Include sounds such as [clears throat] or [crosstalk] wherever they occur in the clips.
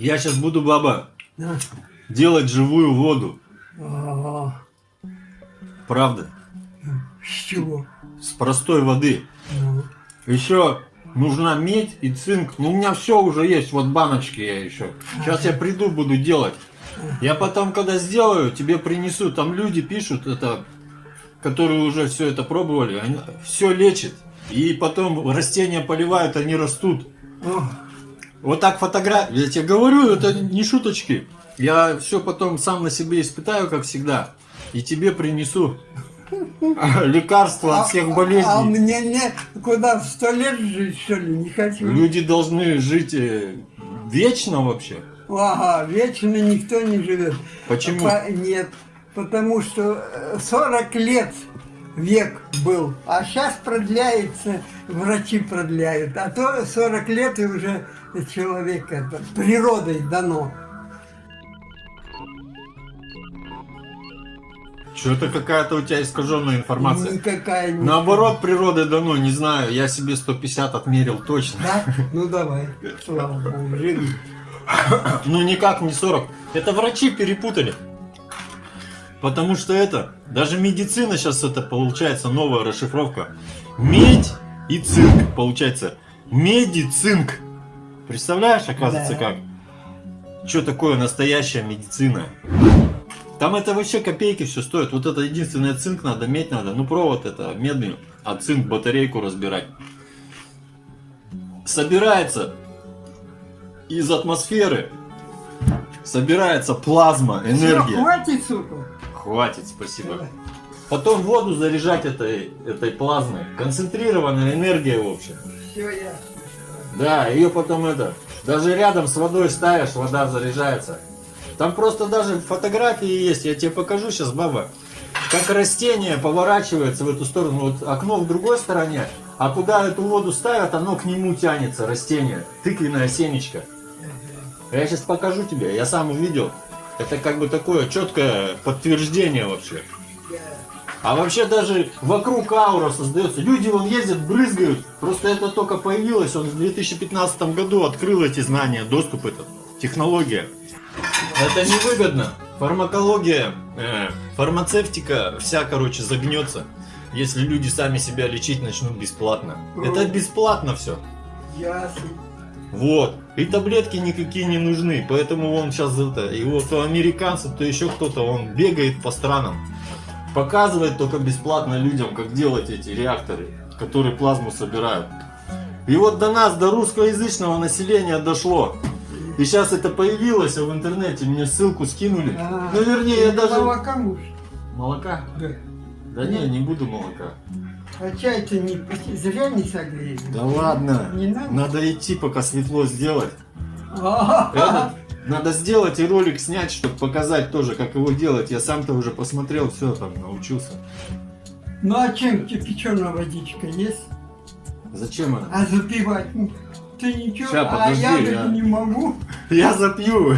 Я сейчас буду, баба, Да. делать живую воду. А, Правда? С чего? С простой воды. Ну, Еще нужна медь и цинк. Ну, у меня все уже есть. Вот баночки я еще. Сейчас я приду, буду делать. Я потом, когда сделаю, тебе принесу. Там люди пишут, это, которые уже все это пробовали. Они, все лечит. И потом растения поливают, они растут. Вот так фотография. Я тебе говорю, это не шуточки. Я все потом сам на себе испытаю, как всегда. И тебе принесу [laughs] лекарства от всех А болезней. мне не куда в сто лет жить, что ли, не хочу. Люди должны жить э, вечно вообще. Ага, вечно никто не живет. Почему? По- нет, потому что э, 40 лет век был, а сейчас продляется, врачи продляют, а то 40 лет и уже человек это, природой дано. Что-то какая-то у тебя искаженная информация. Никакая не... Наоборот, природой дано, не знаю. Я себе 150 отмерил точно. Да? Ну давай, слава богу, живи. Ну никак не 40. Это врачи перепутали. Потому что это, даже медицина сейчас это получается новая расшифровка. Медь и цинк получается. Медь и цинк. Представляешь, оказывается, Да. как? Что такое настоящая медицина? Там это вообще копейки все стоит. Вот это единственное цинк надо, медь надо. Ну провод это медный, а цинк батарейку разбирать. Собирается из атмосферы собирается плазма, энергия. хватит, сука. Хватит, спасибо. Потом воду заряжать этой, этой плазмой. Концентрированная энергия, в общем. Все ясно. Да, ее потом это, даже рядом с водой ставишь, вода заряжается. Там просто даже фотографии есть, я тебе покажу сейчас, баба. Как растение поворачивается в эту сторону, вот окно в другой стороне, а куда эту воду ставят, оно к нему тянется, растение, тыквенное семечко. Я сейчас покажу тебе, я сам увидел. Это как бы такое четкое подтверждение вообще. А вообще даже вокруг аура создается. Люди вон ездят, брызгают. Просто это только появилось. Он в 2015 году открыл эти знания, доступ этот, технология. Это невыгодно. Фармакология, э, фармацевтика вся, короче, загнется. Если люди сами себя лечить начнут бесплатно. Это бесплатно все. Ясно. Вот. И таблетки никакие не нужны. Поэтому он сейчас это. И вот то американцы, то еще кто-то, он бегает по странам. Показывает только бесплатно людям, как делать эти реакторы, которые плазму собирают. И вот до нас, до русскоязычного населения дошло. И сейчас это появилось а в интернете, мне ссылку скинули. А, ну, вернее, я даже... Молока муж. Молока? Да. Да не, не буду молока. А чай ты не зря не согреешь. Да ладно. Не надо? Надо идти, пока светло сделать. Этот, надо сделать и ролик снять, чтобы показать тоже, как его делать. Я сам-то уже посмотрел, все там научился. Ну а чем кипяченая водичка есть? Зачем она? А запивать? ну, Ты ничего, Ща, а подожди, я, я- так не могу. [laughs] Я запью.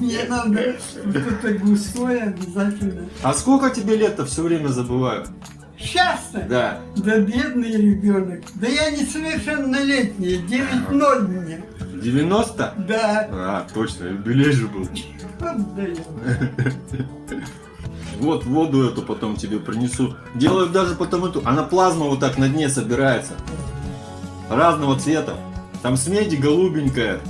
Мне надо что-то густое обязательно. А сколько тебе лет-то все время забываю? Сейчас-то? Да. Да бедный ребенок. Да я несовершеннолетний, 9-0 мне. 90? Да. А, точно, юбилей же был. [laughs] Вот воду эту потом тебе принесу. Делают даже потом эту. Она плазма вот так на дне собирается. Разного цвета. Там с меди голубенькая.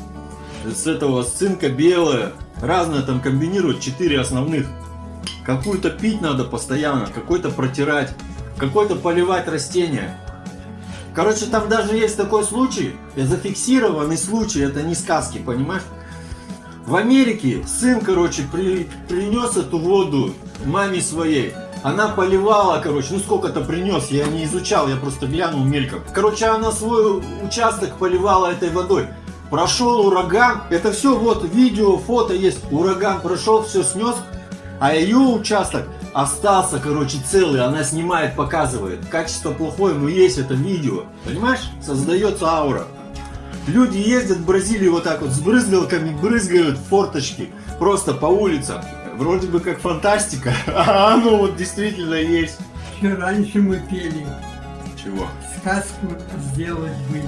С этого с цинка белая. Разное там комбинируют. Четыре основных. Какую-то пить надо постоянно. Какой-то протирать. Какой-то поливать растения. Короче, там даже есть такой случай. Зафиксированный случай. Это не сказки, понимаешь? В Америке сын, короче, при, принес эту воду маме своей. Она поливала, короче, ну сколько-то принес, я не изучал, я просто глянул мельком. Короче, она свой участок поливала этой водой. Прошел ураган, это все вот видео, фото есть. Ураган прошел, все снес, а ее участок остался, короче, целый. Она снимает, показывает. Качество плохое, но есть это видео. Понимаешь? Создается аура. Люди ездят в Бразилию вот так вот с брызгалками, брызгают форточки просто по улицам. Вроде бы как фантастика, [laughs] а оно вот действительно есть. Еще раньше мы пели. Чего? Сказку сделать бы.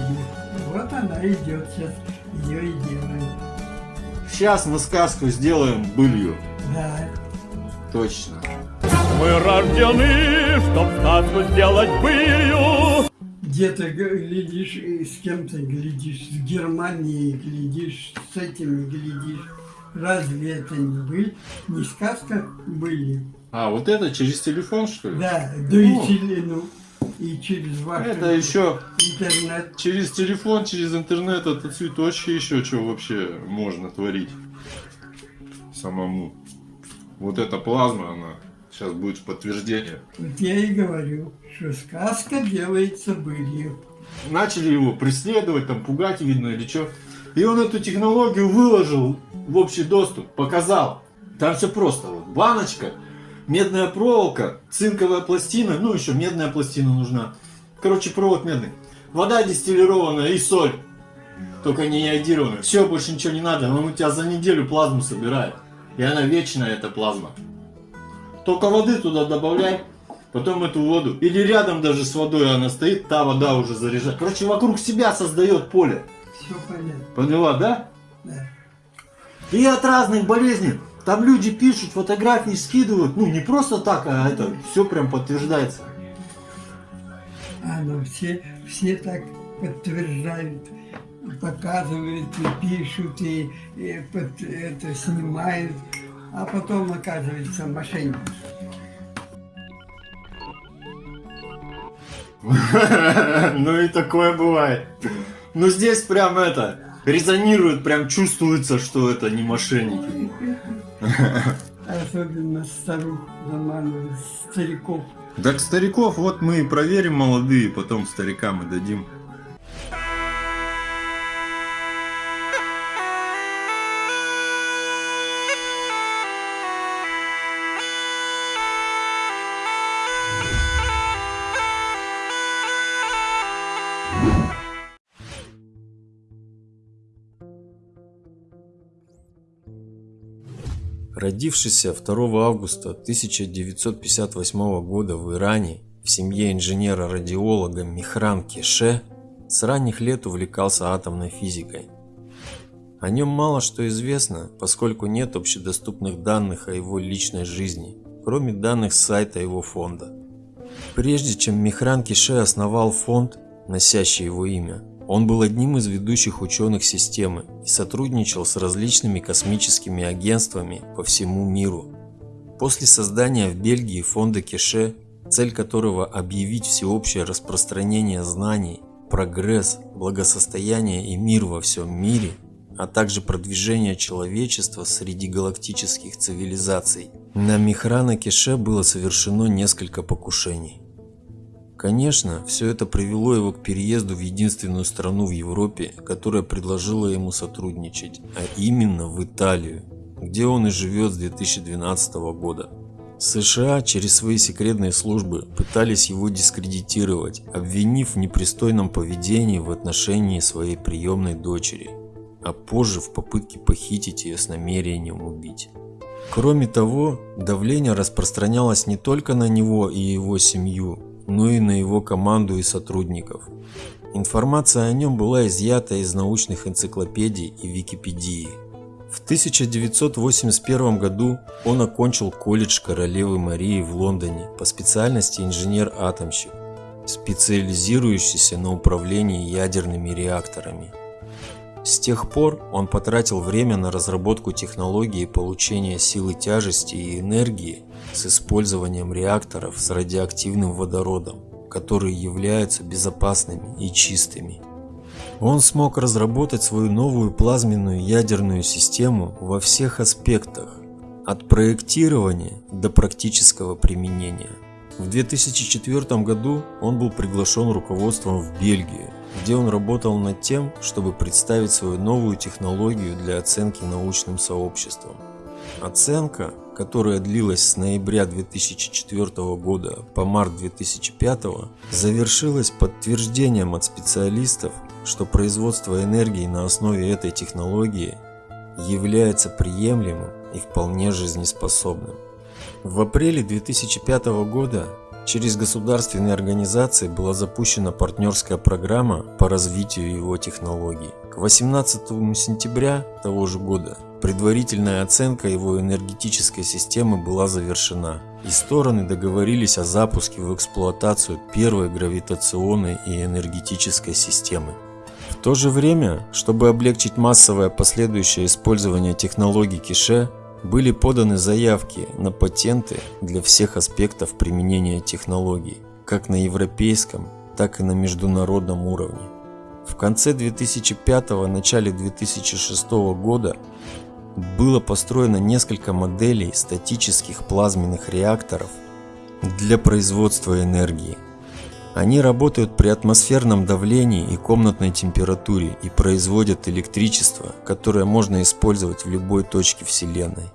Вот она идет сейчас. Ее и делаем. Сейчас мы сказку сделаем былью. Да. Точно. Мы рождены, чтоб сказку сделать былью. Где-то глядишь, и с кем-то глядишь, с Германией глядишь, с этими глядишь. Разве это не быль? Не сказка были? А, вот это через телефон, что ли? Да, да Ну. и, теле- ну, и через ваш Это еще интернет. через телефон, через интернет, это цветочки еще что вообще можно творить самому. Вот эта плазма, она сейчас будет подтверждение. Вот я и говорю, что сказка делается былью. Начали его преследовать, там пугать, видно, или что. И он эту технологию выложил в общий доступ, показал. Там все просто. Вот, баночка, медная проволока, цинковая пластина, ну еще медная пластина нужна. Короче, провод медный. Вода дистиллированная и соль. Только не йодированная. Все, больше ничего не надо. Он у тебя за неделю плазму собирает. И она вечная, эта плазма. Только воды туда добавляй, потом эту воду. Или рядом даже с водой она стоит, та вода уже заряжает. Короче, вокруг себя создает поле. Все понятно. Поняла, да? Да. И от разных болезней. Там люди пишут, фотографии скидывают. Ну, не просто так, а это все прям подтверждается. А ну все, все так подтверждают, показывают и пишут, и, и под- это снимают, а потом оказывается мошенники. [laughs] Ну и такое бывает. Ну здесь прям это, резонирует, прям чувствуется, что это не мошенники. [laughs] Особенно старух заманывают, стариков. Так стариков вот мы и проверим молодые, потом старикам и дадим. Родившийся 2 августа 1958 года в Иране в семье инженера-радиолога Михран Кеше с ранних лет увлекался атомной физикой. О нем мало что известно, поскольку нет общедоступных данных о его личной жизни, кроме данных с сайта его фонда. Прежде чем Михран Кеше основал фонд, носящий его имя, он был одним из ведущих ученых системы и сотрудничал с различными космическими агентствами по всему миру. После создания в Бельгии фонда Кеше, цель которого объявить всеобщее распространение знаний, прогресс, благосостояние и мир во всем мире, а также продвижение человечества среди галактических цивилизаций, на Михрана Кеше было совершено несколько покушений. Конечно, все это привело его к переезду в единственную страну в Европе, которая предложила ему сотрудничать, а именно в Италию, где он и живет с 2012 года. США через свои секретные службы пытались его дискредитировать, обвинив в непристойном поведении в отношении своей приемной дочери, а позже в попытке похитить ее с намерением убить. Кроме того, давление распространялось не только на него и его семью, но и на его команду и сотрудников. Информация о нем была изъята из научных энциклопедий и Википедии. В 1981 году он окончил колледж Королевы Марии в Лондоне по специальности инженер-атомщик, специализирующийся на управлении ядерными реакторами. С тех пор он потратил время на разработку технологии получения силы тяжести и энергии с использованием реакторов с радиоактивным водородом, которые являются безопасными и чистыми. Он смог разработать свою новую плазменную ядерную систему во всех аспектах, от проектирования до практического применения. В 2004 году он был приглашен руководством в Бельгию, где он работал над тем, чтобы представить свою новую технологию для оценки научным сообществом. Оценка, которая длилась с ноября 2004 года по март 2005, завершилась подтверждением от специалистов, что производство энергии на основе этой технологии является приемлемым и вполне жизнеспособным. В апреле 2005 года через государственные организации была запущена партнерская программа по развитию его технологий. К 18 сентября того же года предварительная оценка его энергетической системы была завершена, и стороны договорились о запуске в эксплуатацию первой гравитационной и энергетической системы. В то же время, чтобы облегчить массовое последующее использование технологий Кише, были поданы заявки на патенты для всех аспектов применения технологий, как на европейском, так и на международном уровне. В конце 2005 начале 2006 года было построено несколько моделей статических плазменных реакторов для производства энергии. Они работают при атмосферном давлении и комнатной температуре и производят электричество, которое можно использовать в любой точке Вселенной.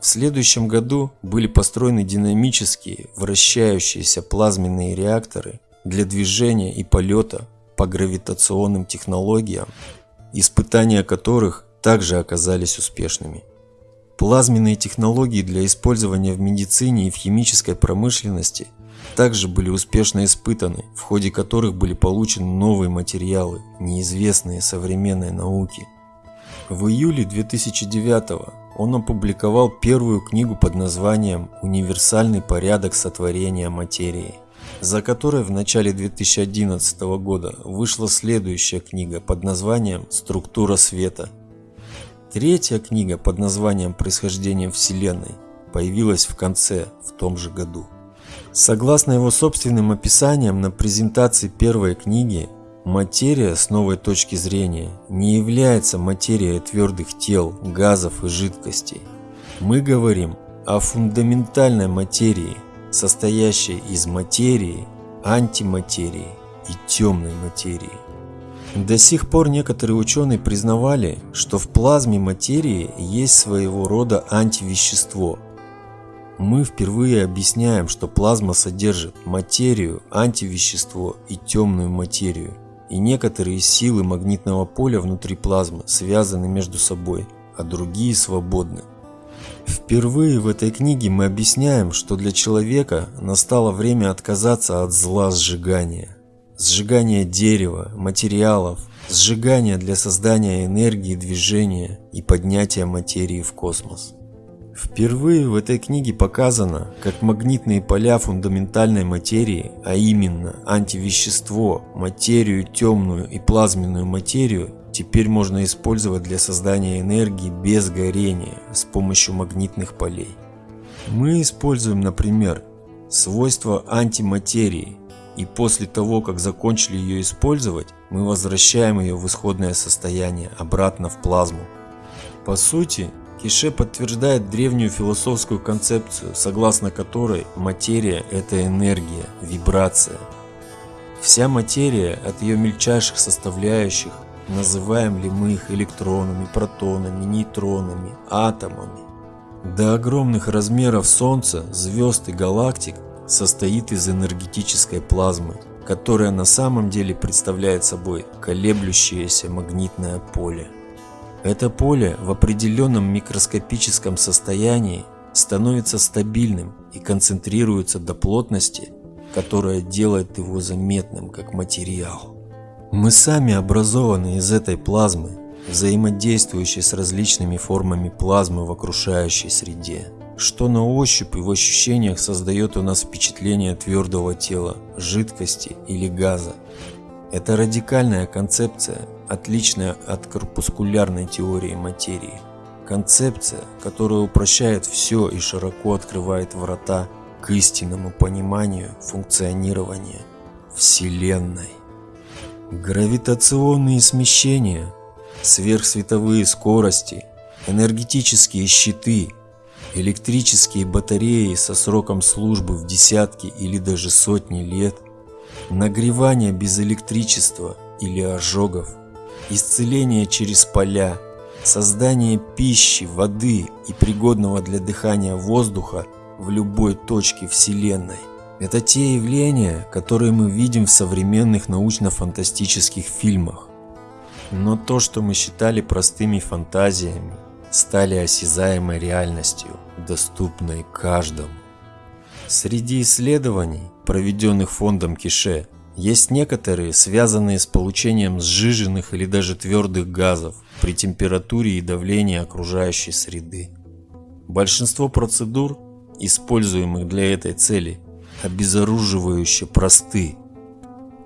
В следующем году были построены динамические вращающиеся плазменные реакторы для движения и полета по гравитационным технологиям, испытания которых также оказались успешными. Плазменные технологии для использования в медицине и в химической промышленности также были успешно испытаны, в ходе которых были получены новые материалы, неизвестные современной науке. В июле 2009 он опубликовал первую книгу под названием «Универсальный порядок сотворения материи», за которой в начале 2011 года вышла следующая книга под названием «Структура света». Третья книга под названием «Происхождение Вселенной» появилась в конце в том же году. Согласно его собственным описаниям на презентации первой книги, материя с новой точки зрения не является материей твердых тел, газов и жидкостей. Мы говорим о фундаментальной материи, состоящей из материи, антиматерии и темной материи. До сих пор некоторые ученые признавали, что в плазме материи есть своего рода антивещество, мы впервые объясняем, что плазма содержит материю, антивещество и темную материю. И некоторые силы магнитного поля внутри плазмы связаны между собой, а другие свободны. Впервые в этой книге мы объясняем, что для человека настало время отказаться от зла сжигания. Сжигания дерева, материалов, сжигания для создания энергии движения и поднятия материи в космос. Впервые в этой книге показано, как магнитные поля фундаментальной материи, а именно антивещество, материю темную и плазменную материю, теперь можно использовать для создания энергии без горения с помощью магнитных полей. Мы используем, например, свойства антиматерии, и после того, как закончили ее использовать, мы возвращаем ее в исходное состояние обратно в плазму. По сути, Кише подтверждает древнюю философскую концепцию, согласно которой материя – это энергия, вибрация. Вся материя от ее мельчайших составляющих, называем ли мы их электронами, протонами, нейтронами, атомами, до огромных размеров Солнца, звезд и галактик состоит из энергетической плазмы, которая на самом деле представляет собой колеблющееся магнитное поле. Это поле в определенном микроскопическом состоянии становится стабильным и концентрируется до плотности, которая делает его заметным как материал. Мы сами образованы из этой плазмы, взаимодействующей с различными формами плазмы в окружающей среде, что на ощупь и в ощущениях создает у нас впечатление твердого тела, жидкости или газа. Это радикальная концепция, отличная от корпускулярной теории материи. Концепция, которая упрощает все и широко открывает врата к истинному пониманию функционирования Вселенной. Гравитационные смещения, сверхсветовые скорости, энергетические щиты, электрические батареи со сроком службы в десятки или даже сотни лет, нагревание без электричества или ожогов – исцеление через поля, создание пищи, воды и пригодного для дыхания воздуха в любой точке Вселенной. Это те явления, которые мы видим в современных научно-фантастических фильмах. Но то, что мы считали простыми фантазиями, стали осязаемой реальностью, доступной каждому. Среди исследований, проведенных фондом Кише, Есть некоторые, связанные с получением сжиженных или даже твердых газов при температуре и давлении окружающей среды. Большинство процедур, используемых для этой цели, обезоруживающе просты.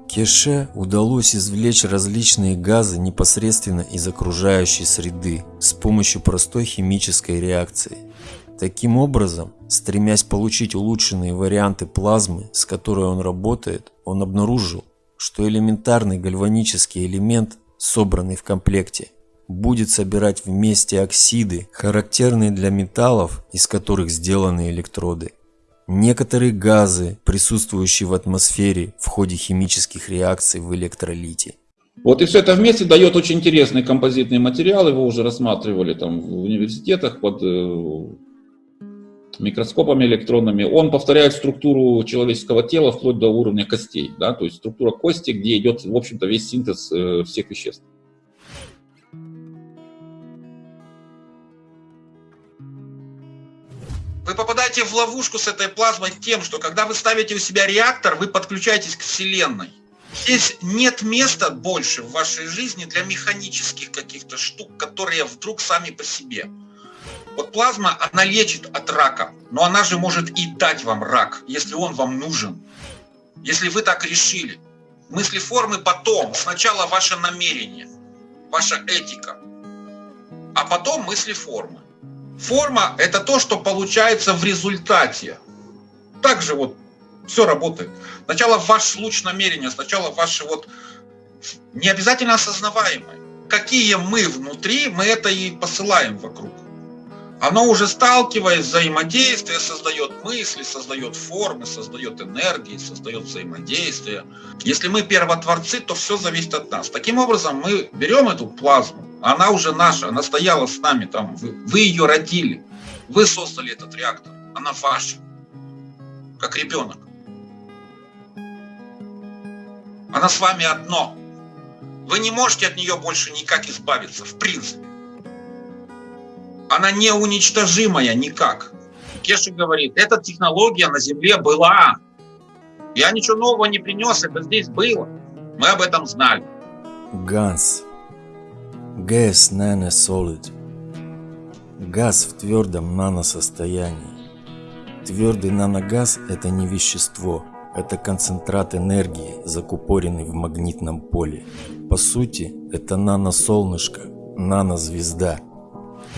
Кеше удалось извлечь различные газы непосредственно из окружающей среды с помощью простой химической реакции. Таким образом, стремясь получить улучшенные варианты плазмы, с которой он работает, он обнаружил, что элементарный гальванический элемент, собранный в комплекте, будет собирать вместе оксиды, характерные для металлов, из которых сделаны электроды. Некоторые газы, присутствующие в атмосфере в ходе химических реакций в электролите. Вот и все это вместе дает очень интересный композитный материал, его уже рассматривали там в университетах под э, микроскопами электронными. Он повторяет структуру человеческого тела вплоть до уровня костей, да, то есть структура кости, где идет, в общем-то, весь синтез э, всех веществ. Вы попадаете в ловушку с этой плазмой тем, что когда вы ставите у себя реактор, вы подключаетесь к Вселенной. Здесь нет места больше в вашей жизни для механических каких-то штук, которые вдруг сами по себе. Вот плазма, она лечит от рака, но она же может и дать вам рак, если он вам нужен. Если вы так решили. Мысли формы потом. Сначала ваше намерение, ваша этика, а потом мысли формы. Форма – это то, что получается в результате. Также вот все работает. Сначала ваш луч намерения, сначала ваши вот не обязательно осознаваемые. Какие мы внутри, мы это и посылаем вокруг. Оно уже сталкиваясь, взаимодействие создает мысли, создает формы, создает энергии, создает взаимодействие. Если мы первотворцы, то все зависит от нас. Таким образом, мы берем эту плазму, она уже наша, она стояла с нами там, вы, вы ее родили, вы создали этот реактор, она ваша, как ребенок. Она с вами одно. Вы не можете от нее больше никак избавиться, в принципе она неуничтожимая никак. Кеши говорит, эта технология на Земле была. Я ничего нового не принес, это здесь было. Мы об этом знали. Ганс. Gas Nanosolid. Газ в твердом наносостоянии. Твердый наногаз – это не вещество, это концентрат энергии, закупоренный в магнитном поле. По сути, это наносолнышко, нанозвезда –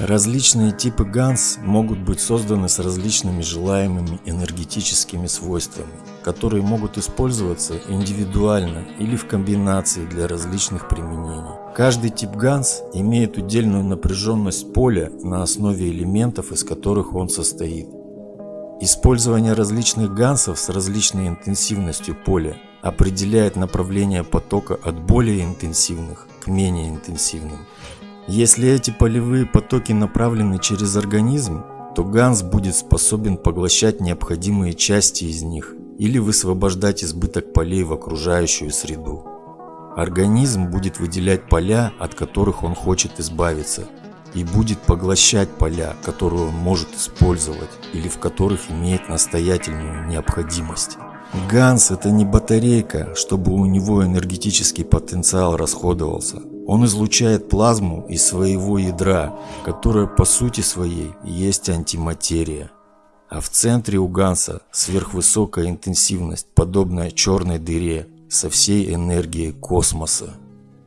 Различные типы ганс могут быть созданы с различными желаемыми энергетическими свойствами, которые могут использоваться индивидуально или в комбинации для различных применений. Каждый тип ганс имеет удельную напряженность поля на основе элементов, из которых он состоит. Использование различных гансов с различной интенсивностью поля определяет направление потока от более интенсивных к менее интенсивным. Если эти полевые потоки направлены через организм, то ганс будет способен поглощать необходимые части из них или высвобождать избыток полей в окружающую среду. Организм будет выделять поля, от которых он хочет избавиться, и будет поглощать поля, которые он может использовать или в которых имеет настоятельную необходимость. Ганс это не батарейка, чтобы у него энергетический потенциал расходовался. Он излучает плазму из своего ядра, которая по сути своей есть антиматерия. А в центре у Ганса сверхвысокая интенсивность, подобная черной дыре со всей энергией космоса.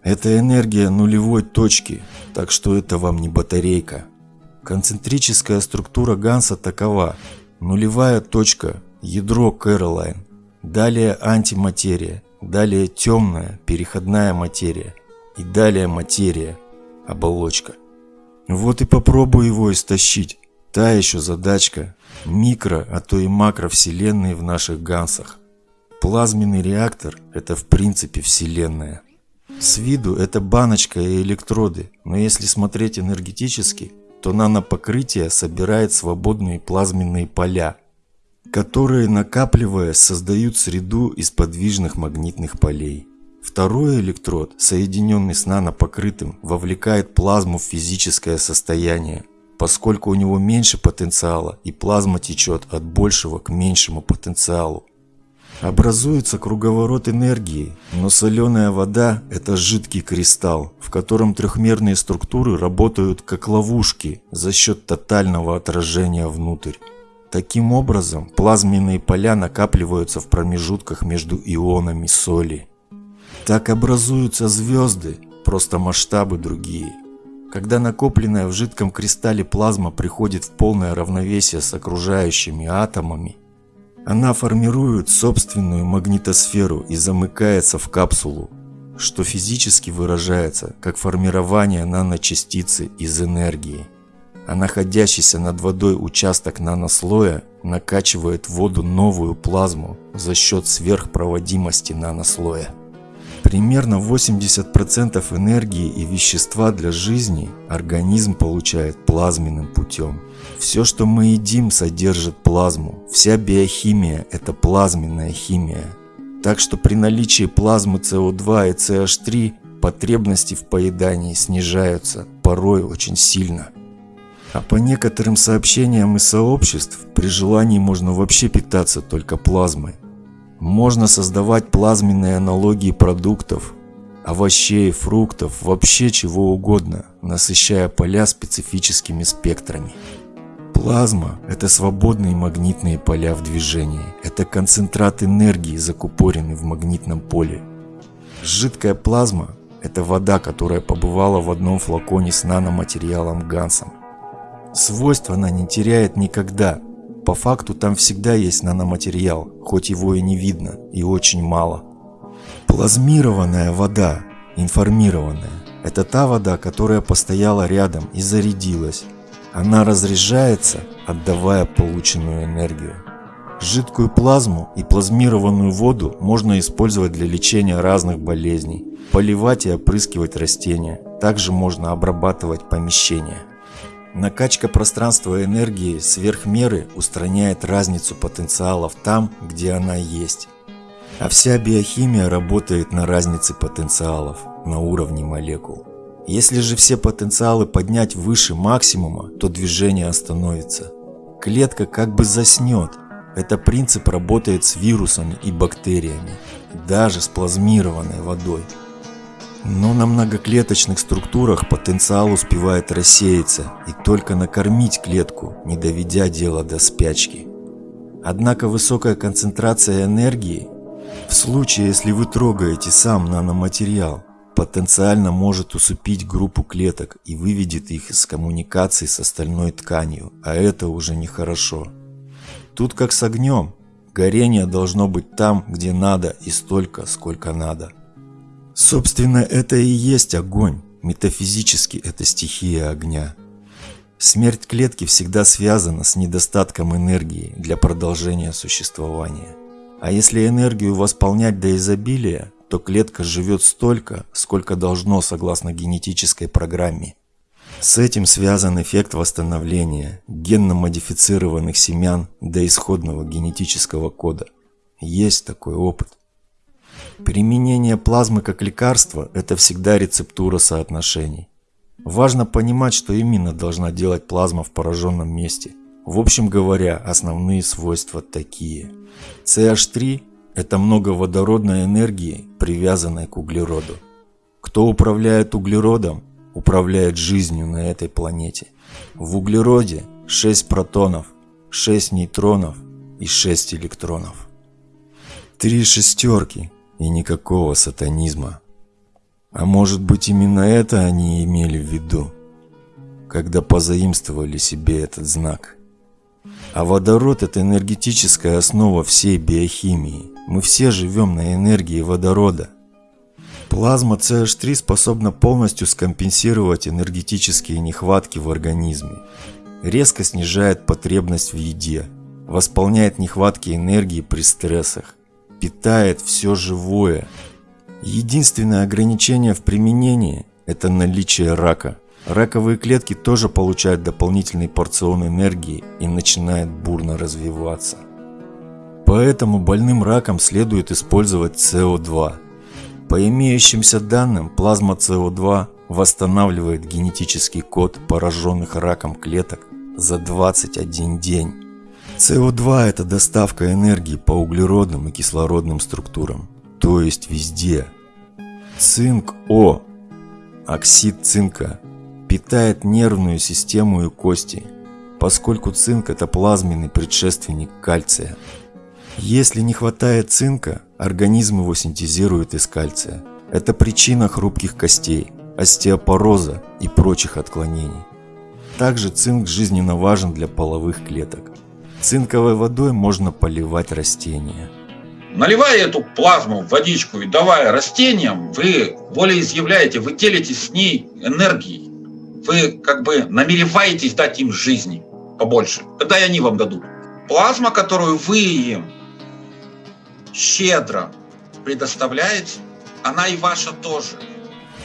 Это энергия нулевой точки, так что это вам не батарейка. Концентрическая структура Ганса такова. Нулевая точка – ядро Кэролайн, далее антиматерия, далее темная переходная материя – и далее материя, оболочка. Вот и попробуй его истощить. Та еще задачка. Микро, а то и макро вселенные в наших гансах. Плазменный реактор – это в принципе вселенная. С виду это баночка и электроды, но если смотреть энергетически, то нанопокрытие собирает свободные плазменные поля, которые, накапливаясь, создают среду из подвижных магнитных полей. Второй электрод, соединенный с нанопокрытым, вовлекает плазму в физическое состояние, поскольку у него меньше потенциала и плазма течет от большего к меньшему потенциалу. Образуется круговорот энергии, но соленая вода – это жидкий кристалл, в котором трехмерные структуры работают как ловушки за счет тотального отражения внутрь. Таким образом, плазменные поля накапливаются в промежутках между ионами соли. Так образуются звезды, просто масштабы другие. Когда накопленная в жидком кристалле плазма приходит в полное равновесие с окружающими атомами, она формирует собственную магнитосферу и замыкается в капсулу, что физически выражается как формирование наночастицы из энергии. А находящийся над водой участок нанослоя накачивает воду новую плазму за счет сверхпроводимости нанослоя. Примерно 80% энергии и вещества для жизни организм получает плазменным путем. Все, что мы едим, содержит плазму. Вся биохимия – это плазменная химия. Так что при наличии плазмы СО2 и CH3 потребности в поедании снижаются, порой очень сильно. А по некоторым сообщениям из сообществ, при желании можно вообще питаться только плазмой. Можно создавать плазменные аналогии продуктов, овощей, фруктов, вообще чего угодно, насыщая поля специфическими спектрами. Плазма – это свободные магнитные поля в движении. Это концентрат энергии, закупоренный в магнитном поле. Жидкая плазма – это вода, которая побывала в одном флаконе с наноматериалом Гансом. Свойств она не теряет никогда, по факту там всегда есть наноматериал, хоть его и не видно, и очень мало. Плазмированная вода, информированная, это та вода, которая постояла рядом и зарядилась. Она разряжается, отдавая полученную энергию. Жидкую плазму и плазмированную воду можно использовать для лечения разных болезней, поливать и опрыскивать растения. Также можно обрабатывать помещения. Накачка пространства энергии сверх меры устраняет разницу потенциалов там, где она есть. А вся биохимия работает на разнице потенциалов на уровне молекул. Если же все потенциалы поднять выше максимума, то движение остановится. Клетка как бы заснет. Это принцип работает с вирусами и бактериями, даже с плазмированной водой. Но на многоклеточных структурах потенциал успевает рассеяться и только накормить клетку, не доведя дело до спячки. Однако высокая концентрация энергии, в случае если вы трогаете сам наноматериал, потенциально может усыпить группу клеток и выведет их из коммуникации с остальной тканью, а это уже нехорошо. Тут как с огнем, горение должно быть там, где надо и столько, сколько надо. Собственно, это и есть огонь. Метафизически это стихия огня. Смерть клетки всегда связана с недостатком энергии для продолжения существования. А если энергию восполнять до изобилия, то клетка живет столько, сколько должно согласно генетической программе. С этим связан эффект восстановления генно-модифицированных семян до исходного генетического кода. Есть такой опыт. Применение плазмы как лекарства – это всегда рецептура соотношений. Важно понимать, что именно должна делать плазма в пораженном месте. В общем говоря, основные свойства такие. CH3 – это много водородной энергии, привязанной к углероду. Кто управляет углеродом, управляет жизнью на этой планете. В углероде 6 протонов, 6 нейтронов и 6 электронов. Три шестерки и никакого сатанизма. А может быть именно это они имели в виду, когда позаимствовали себе этот знак. А водород – это энергетическая основа всей биохимии. Мы все живем на энергии водорода. Плазма CH3 способна полностью скомпенсировать энергетические нехватки в организме. Резко снижает потребность в еде, восполняет нехватки энергии при стрессах, питает все живое. Единственное ограничение в применении – это наличие рака. Раковые клетки тоже получают дополнительный порцион энергии и начинают бурно развиваться. Поэтому больным раком следует использовать СО2. По имеющимся данным, плазма СО2 восстанавливает генетический код пораженных раком клеток за 21 день. СО2 – это доставка энергии по углеродным и кислородным структурам, то есть везде. Цинк О, оксид цинка, питает нервную систему и кости, поскольку цинк – это плазменный предшественник кальция. Если не хватает цинка, организм его синтезирует из кальция. Это причина хрупких костей, остеопороза и прочих отклонений. Также цинк жизненно важен для половых клеток. Цинковой водой можно поливать растения. Наливая эту плазму в водичку и давая растениям, вы волеизъявляете, вы делитесь с ней энергией. Вы как бы намереваетесь дать им жизни побольше. Тогда и они вам дадут. Плазма, которую вы им щедро предоставляете, она и ваша тоже.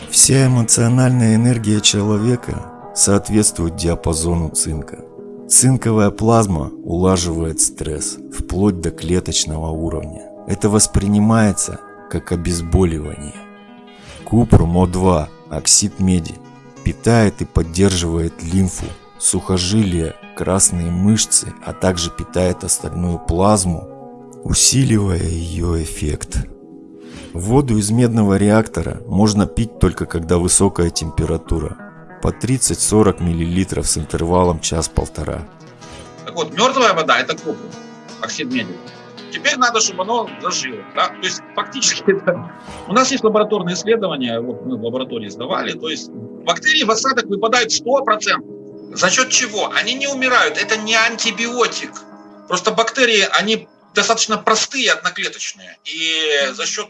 Вся эмоциональная энергия человека соответствует диапазону цинка. Цинковая плазма улаживает стресс вплоть до клеточного уровня. Это воспринимается как обезболивание. Купрум О2, оксид меди, питает и поддерживает лимфу, сухожилия, красные мышцы, а также питает остальную плазму, усиливая ее эффект. Воду из медного реактора можно пить только когда высокая температура, по 30-40 мл с интервалом час-полтора. Так вот, мертвая вода – это купрум, оксид меди. Теперь надо, чтобы оно зажило. Да? То есть фактически это... у нас есть лабораторные исследования, вот мы в лаборатории сдавали, то есть бактерии в осадок выпадают 100%. За счет чего? Они не умирают, это не антибиотик. Просто бактерии, они достаточно простые, одноклеточные. И за счет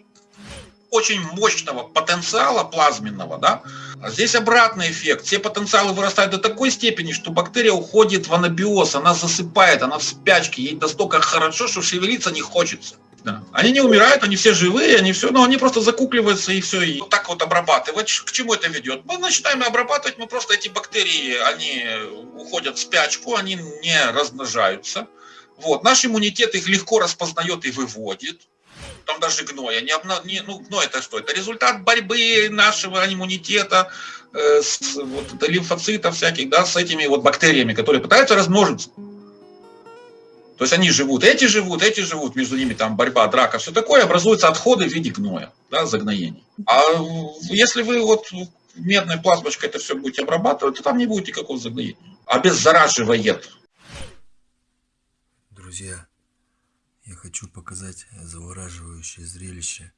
очень мощного потенциала плазменного, да, а здесь обратный эффект. Все потенциалы вырастают до такой степени, что бактерия уходит в анабиоз, она засыпает, она в спячке, ей настолько хорошо, что шевелиться не хочется. Да. Они не умирают, они все живые, они все, но они просто закукливаются и все. И вот так вот обрабатывать. К чему это ведет? Мы начинаем обрабатывать, мы просто эти бактерии, они уходят в спячку, они не размножаются. Вот. Наш иммунитет их легко распознает и выводит там даже гноя. Не, обна... не, ну, гной это что? Это результат борьбы нашего иммунитета э, с вот, лимфоцитов всяких, да, с этими вот бактериями, которые пытаются размножиться. То есть они живут, эти живут, эти живут, между ними там борьба, драка, все такое, образуются отходы в виде гноя, да, загноений. А если вы вот медной плазмочкой это все будете обрабатывать, то там не будет никакого загноения. Обеззараживает. Друзья, я хочу показать завораживающее зрелище,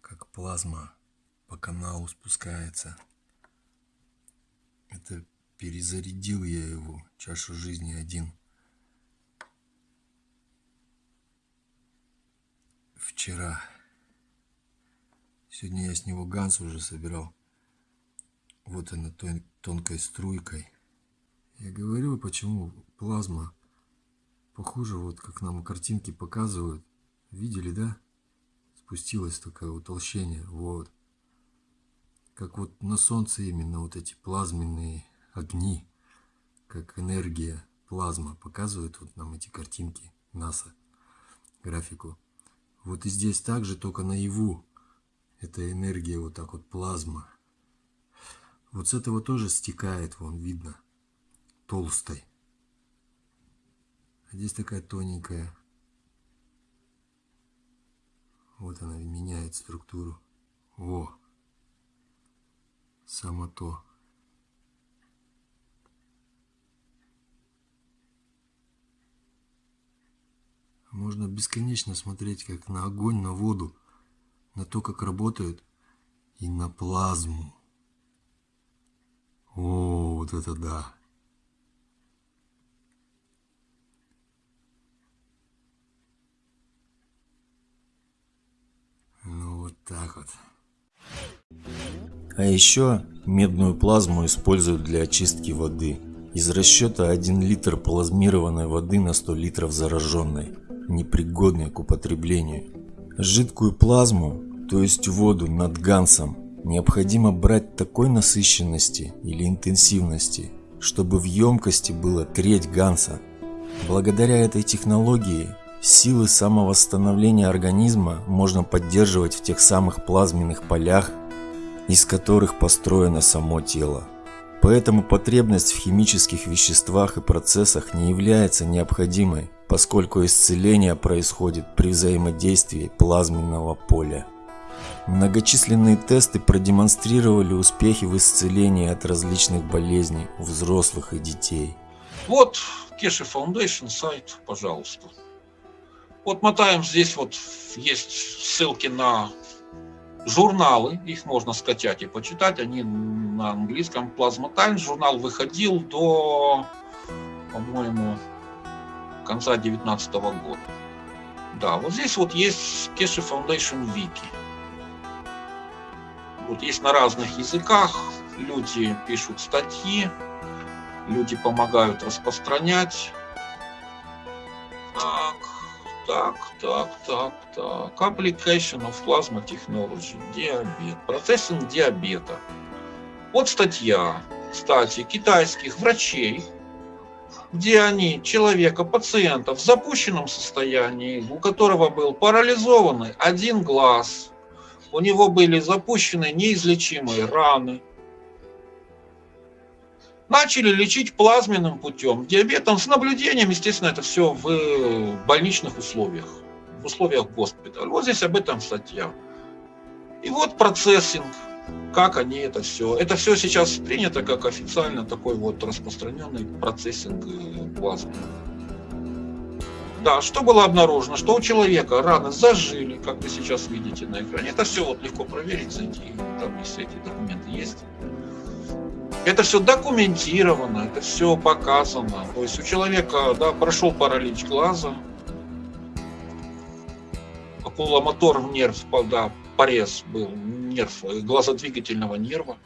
как плазма по каналу спускается. Это перезарядил я его, чашу жизни один. Вчера. Сегодня я с него ганс уже собирал. Вот она тон тонкой струйкой. Я говорю, почему плазма Похоже, вот как нам картинки показывают. Видели, да? Спустилось такое утолщение. Вот. Как вот на солнце именно вот эти плазменные огни, как энергия, плазма показывают вот нам эти картинки НАСА, графику. Вот и здесь также, только наяву, эта энергия вот так вот плазма. Вот с этого тоже стекает, вон видно, толстой. А здесь такая тоненькая. Вот она меняет структуру. О! Само то. Можно бесконечно смотреть как на огонь, на воду, на то, как работают, и на плазму. О, вот это да! Так вот. А еще медную плазму используют для очистки воды. Из расчета 1 литр плазмированной воды на 100 литров зараженной, непригодной к употреблению. Жидкую плазму, то есть воду над гансом, необходимо брать такой насыщенности или интенсивности, чтобы в емкости было треть ганса. Благодаря этой технологии Силы самовосстановления организма можно поддерживать в тех самых плазменных полях, из которых построено само тело. Поэтому потребность в химических веществах и процессах не является необходимой, поскольку исцеление происходит при взаимодействии плазменного поля. Многочисленные тесты продемонстрировали успехи в исцелении от различных болезней у взрослых и детей. Вот Кеши Foundation сайт, пожалуйста. Вот мотаем здесь вот есть ссылки на журналы, их можно скачать и почитать, они на английском Plasma Times. Журнал выходил до, по-моему, конца 2019 года. Да, вот здесь вот есть Keshe Foundation Wiki. Вот есть на разных языках, люди пишут статьи, люди помогают распространять. Так, так, так, так, так. Application of Plasma Technology. Диабет. Процессинг диабета. Вот статья, кстати, китайских врачей, где они человека, пациента в запущенном состоянии, у которого был парализованный один глаз, у него были запущены неизлечимые раны, начали лечить плазменным путем. Диабетом с наблюдением, естественно, это все в больничных условиях, в условиях госпиталя. Вот здесь об этом статья. И вот процессинг, как они это все. Это все сейчас принято как официально такой вот распространенный процессинг э, плазмы. Да, что было обнаружено? Что у человека раны зажили, как вы сейчас видите на экране. Это все вот легко проверить, зайти, там если эти документы есть. Это все документировано, это все показано. То есть у человека да, прошел паралич глаза, окуломотор нерв, да, порез был, нерв, глазодвигательного нерва.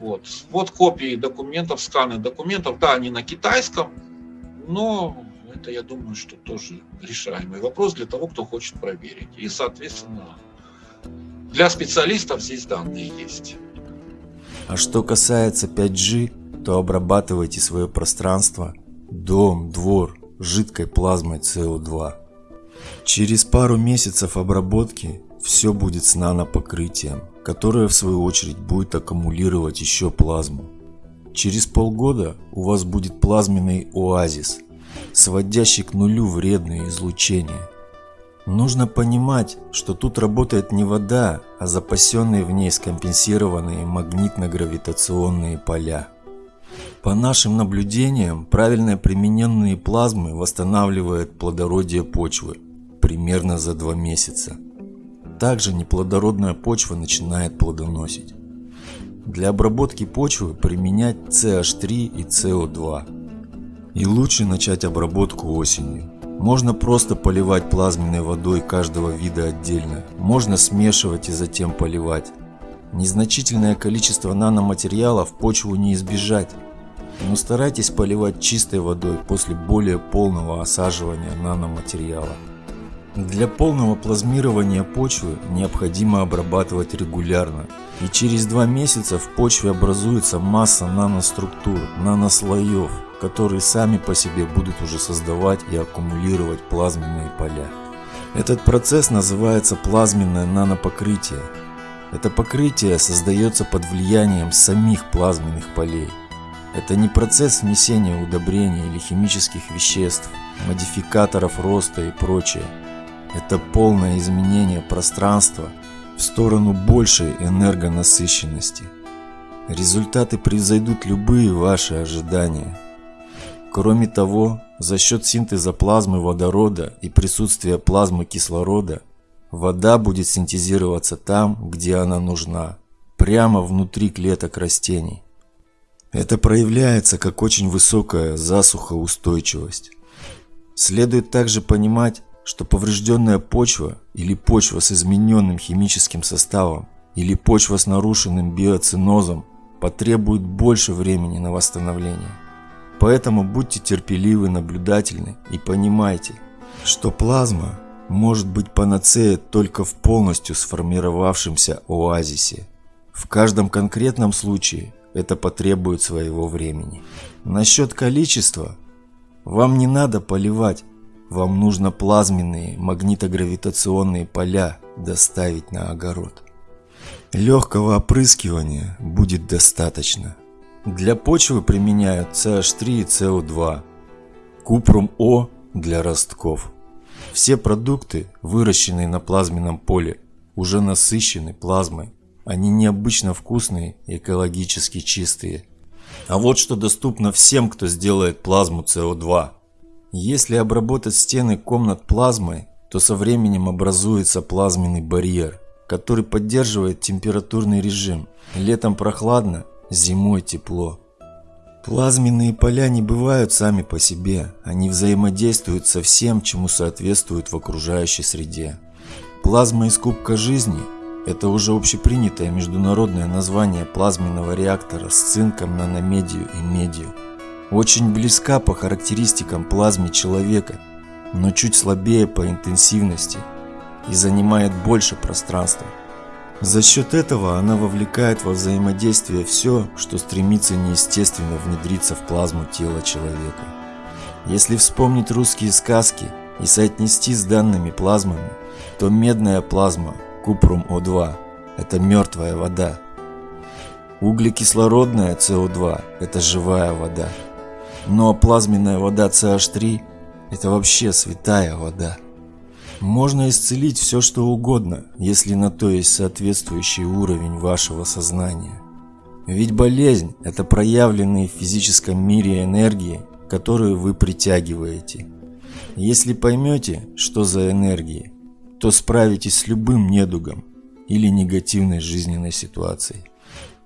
Вот. вот копии документов, сканы документов. Да, они на китайском, но это, я думаю, что тоже решаемый вопрос для того, кто хочет проверить. И, соответственно, для специалистов здесь данные есть. А что касается 5G, то обрабатывайте свое пространство, дом, двор жидкой плазмой СО2. Через пару месяцев обработки все будет с нанопокрытием, которое в свою очередь будет аккумулировать еще плазму. Через полгода у вас будет плазменный оазис, сводящий к нулю вредные излучения. Нужно понимать, что тут работает не вода, а запасенные в ней скомпенсированные магнитно-гравитационные поля. По нашим наблюдениям, правильно примененные плазмы восстанавливают плодородие почвы примерно за два месяца. Также неплодородная почва начинает плодоносить. Для обработки почвы применять CH3 и CO2. И лучше начать обработку осенью. Можно просто поливать плазменной водой каждого вида отдельно. Можно смешивать и затем поливать. Незначительное количество наноматериалов почву не избежать. Но старайтесь поливать чистой водой после более полного осаживания наноматериала. Для полного плазмирования почвы необходимо обрабатывать регулярно. И через два месяца в почве образуется масса наноструктур, нанослоев, которые сами по себе будут уже создавать и аккумулировать плазменные поля. Этот процесс называется плазменное нанопокрытие. Это покрытие создается под влиянием самих плазменных полей. Это не процесс внесения удобрений или химических веществ, модификаторов роста и прочее. Это полное изменение пространства в сторону большей энергонасыщенности. Результаты превзойдут любые ваши ожидания. Кроме того, за счет синтеза плазмы водорода и присутствия плазмы кислорода, вода будет синтезироваться там, где она нужна, прямо внутри клеток растений. Это проявляется как очень высокая засухоустойчивость. Следует также понимать, что поврежденная почва или почва с измененным химическим составом или почва с нарушенным биоцинозом потребует больше времени на восстановление. Поэтому будьте терпеливы, наблюдательны и понимайте, что плазма может быть панацея только в полностью сформировавшемся оазисе. В каждом конкретном случае это потребует своего времени. Насчет количества. Вам не надо поливать, вам нужно плазменные магнитогравитационные поля доставить на огород. Легкого опрыскивания будет достаточно. Для почвы применяют CH3 и CO2, купрум-О для ростков. Все продукты, выращенные на плазменном поле, уже насыщены плазмой. Они необычно вкусные и экологически чистые. А вот что доступно всем, кто сделает плазму СО2. Если обработать стены комнат плазмой, то со временем образуется плазменный барьер, который поддерживает температурный режим. Летом прохладно, зимой тепло. Плазменные поля не бывают сами по себе, они взаимодействуют со всем, чему соответствуют в окружающей среде. Плазма из кубка жизни – это уже общепринятое международное название плазменного реактора с цинком, наномедию и медью. Очень близка по характеристикам плазме человека, но чуть слабее по интенсивности и занимает больше пространства. За счет этого она вовлекает во взаимодействие все, что стремится неестественно внедриться в плазму тела человека. Если вспомнить русские сказки и соотнести с данными плазмами, то медная плазма купрум О2 – это мертвая вода. Углекислородная СО2 – это живая вода. Но плазменная вода CH3 – это вообще святая вода. Можно исцелить все что угодно, если на то есть соответствующий уровень вашего сознания. Ведь болезнь – это проявленные в физическом мире энергии, которые вы притягиваете. Если поймете, что за энергии, то справитесь с любым недугом или негативной жизненной ситуацией.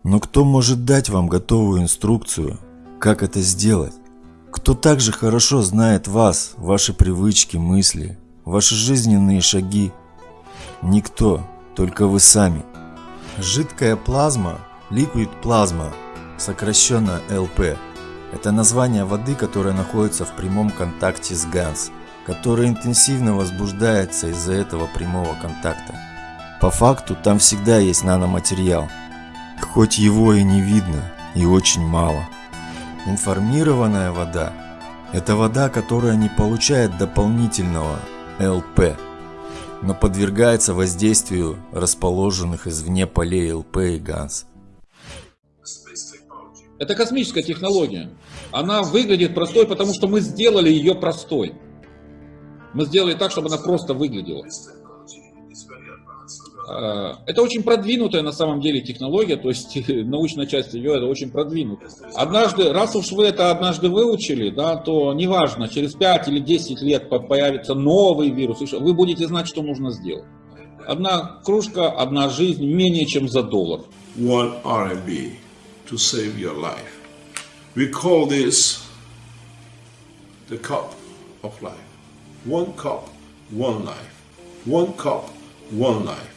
Но кто может дать вам готовую инструкцию, как это сделать? Кто также хорошо знает вас, ваши привычки, мысли, ваши жизненные шаги. Никто, только вы сами. Жидкая плазма, liquid плазма, сокращенно ЛП, это название воды, которая находится в прямом контакте с ГАНС, которая интенсивно возбуждается из-за этого прямого контакта. По факту там всегда есть наноматериал, хоть его и не видно, и очень мало. Информированная вода – это вода, которая не получает дополнительного ЛП, но подвергается воздействию расположенных извне полей ЛП и ГАНС. Это космическая технология. Она выглядит простой, потому что мы сделали ее простой. Мы сделали так, чтобы она просто выглядела. А, это очень продвинутая на самом деле технология, то есть [laughs] научная часть ее это очень продвинутая. Однажды, раз уж вы это однажды выучили, да, то неважно, через 5 или 10 лет появится новый вирус, вы будете знать, что нужно сделать. Одна кружка, одна жизнь менее чем за доллар. One RMB to save your life. We call this the cup of life. One cup, one life. One cup, one life.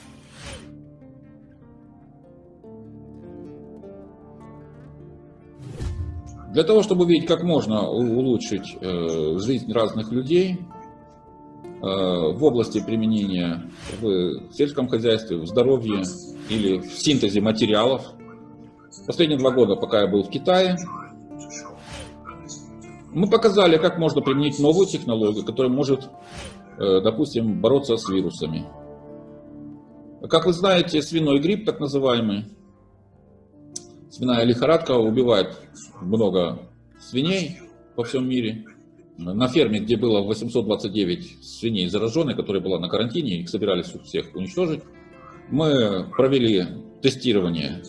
Для того, чтобы увидеть, как можно улучшить э, жизнь разных людей э, в области применения в сельском хозяйстве, в здоровье или в синтезе материалов. Последние два года, пока я был в Китае, мы показали, как можно применить новую технологию, которая может, э, допустим, бороться с вирусами. Как вы знаете, свиной грипп, так называемый, свиная лихорадка убивает много свиней по всем мире. На ферме, где было 829 свиней зараженных, которые была на карантине, их собирались всех уничтожить, мы провели тестирование.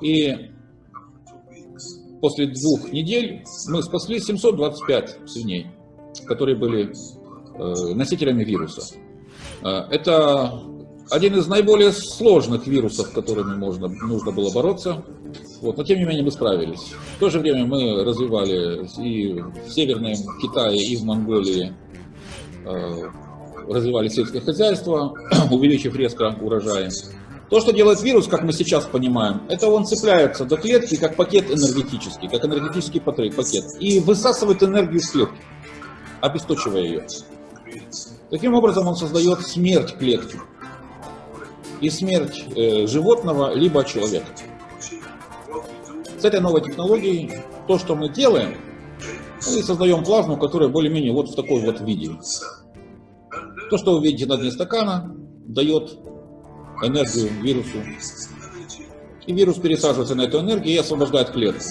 И после двух недель мы спасли 725 свиней, которые были э, носителями вируса. Э, это один из наиболее сложных вирусов, с которыми можно, нужно было бороться. Вот, но тем не менее мы справились. В то же время мы развивали и в Северном Китае, и в Монголии э, развивали сельское хозяйство, [clears throat] увеличив резко урожаи. То, что делает вирус, как мы сейчас понимаем, это он цепляется до клетки как пакет энергетический, как энергетический пакет, и высасывает энергию из клетки, обесточивая ее. Таким образом он создает смерть клетки и смерть э, животного либо человека. С этой новой технологией то, что мы делаем, мы создаем плазму, которая более-менее вот в такой вот виде. То, что вы видите на дне стакана, дает энергию вирусу. И вирус пересаживается на эту энергию и освобождает клетку.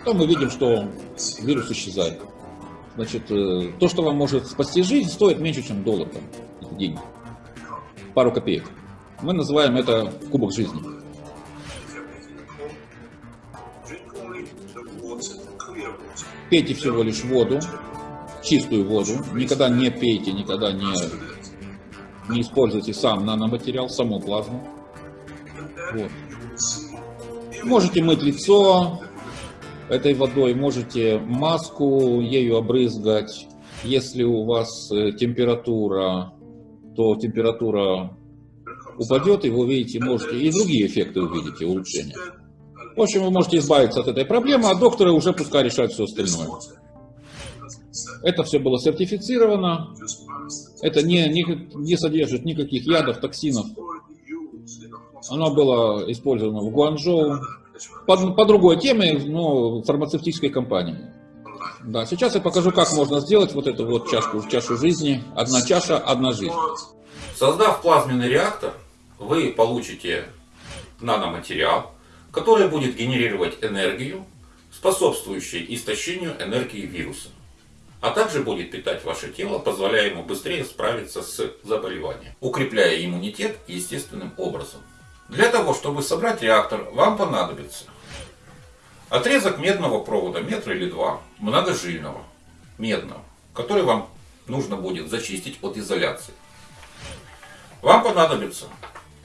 Потом мы видим, что вирус исчезает. Значит, э, то, что вам может спасти жизнь, стоит меньше, чем доллар. Там, деньги. Пару копеек. Мы называем это кубок жизни. Пейте всего лишь воду, чистую воду. Никогда не пейте, никогда не, не используйте сам наноматериал, саму плазму. Вот. Можете мыть лицо этой водой, можете маску ею обрызгать. Если у вас э, температура, то температура упадет, и вы увидите, можете и другие эффекты увидите, улучшения. В общем, вы можете избавиться от этой проблемы, а докторы уже пускай решают все остальное. Это все было сертифицировано, это не, не, не содержит никаких ядов, токсинов. Оно было использовано в Гуанчжоу по, по другой теме, но фармацевтической компании. Да, сейчас я покажу, как можно сделать вот эту вот чашку, чашу жизни. Одна чаша, одна жизнь. Создав плазменный реактор, вы получите наноматериал, который будет генерировать энергию, способствующую истощению энергии вируса, а также будет питать ваше тело, позволяя ему быстрее справиться с заболеванием, укрепляя иммунитет естественным образом. Для того, чтобы собрать реактор, вам понадобится отрезок медного провода, метр или два, многожильного, медного, который вам нужно будет зачистить от изоляции. Вам понадобятся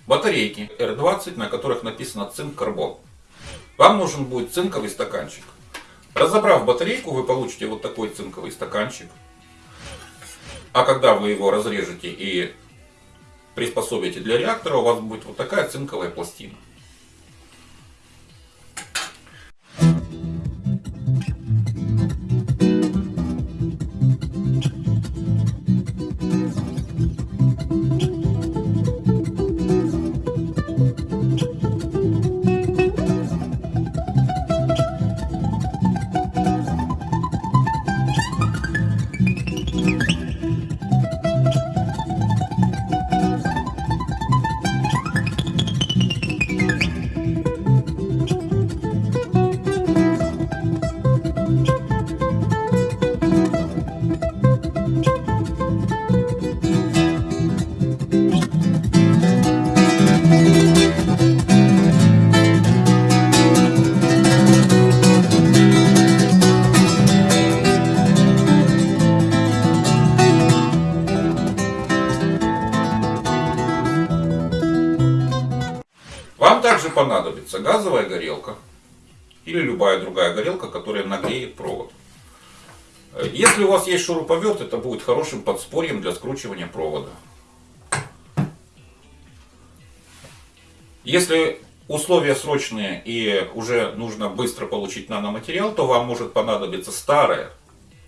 батарейки R20, на которых написано цинк-карбон. Вам нужен будет цинковый стаканчик. Разобрав батарейку, вы получите вот такой цинковый стаканчик. А когда вы его разрежете и приспособите для реактора, у вас будет вот такая цинковая пластина. Горелка или любая другая горелка, которая нагреет провод. Если у вас есть шуруповерт, это будет хорошим подспорьем для скручивания провода. Если условия срочные и уже нужно быстро получить наноматериал, то вам может понадобиться старая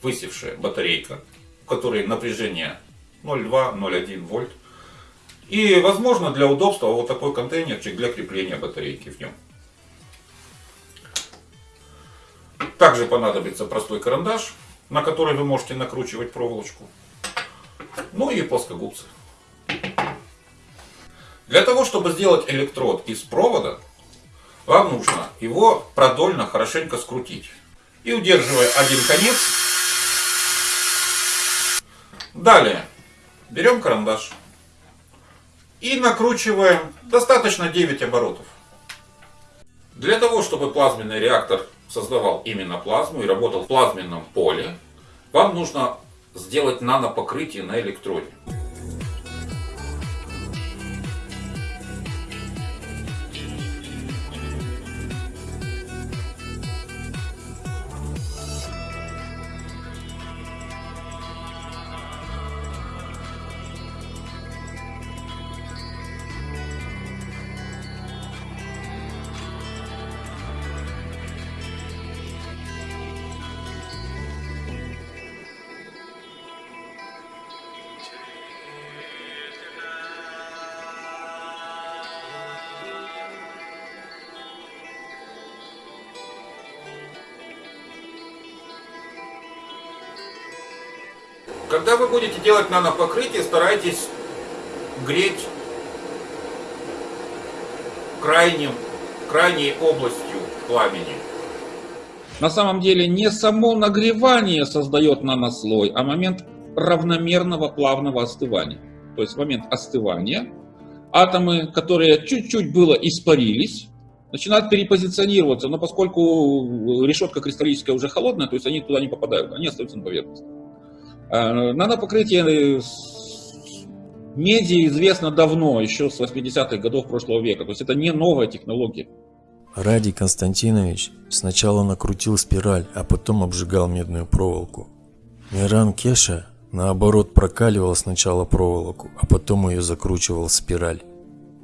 высевшая батарейка, в которой напряжение 0,2-0,1 вольт. И, возможно, для удобства вот такой контейнерчик для крепления батарейки в нем. Также понадобится простой карандаш, на который вы можете накручивать проволочку. Ну и плоскогубцы. Для того, чтобы сделать электрод из провода, вам нужно его продольно хорошенько скрутить. И удерживая один конец, далее берем карандаш и накручиваем достаточно 9 оборотов. Для того, чтобы плазменный реактор создавал именно плазму и работал в плазменном поле, вам нужно сделать нанопокрытие на электроде. Когда вы будете делать нанопокрытие, старайтесь греть крайним крайней областью пламени. На самом деле не само нагревание создает нанослой, а момент равномерного плавного остывания. То есть момент остывания атомы, которые чуть-чуть было испарились, начинают перепозиционироваться, но поскольку решетка кристаллическая уже холодная, то есть они туда не попадают, они остаются на поверхности. А, Нанопокрытие меди известно давно, еще с 80-х годов прошлого века, то есть это не новая технология. Радий Константинович сначала накрутил спираль, а потом обжигал медную проволоку. Миран Кеша, наоборот, прокаливал сначала проволоку, а потом ее закручивал в спираль.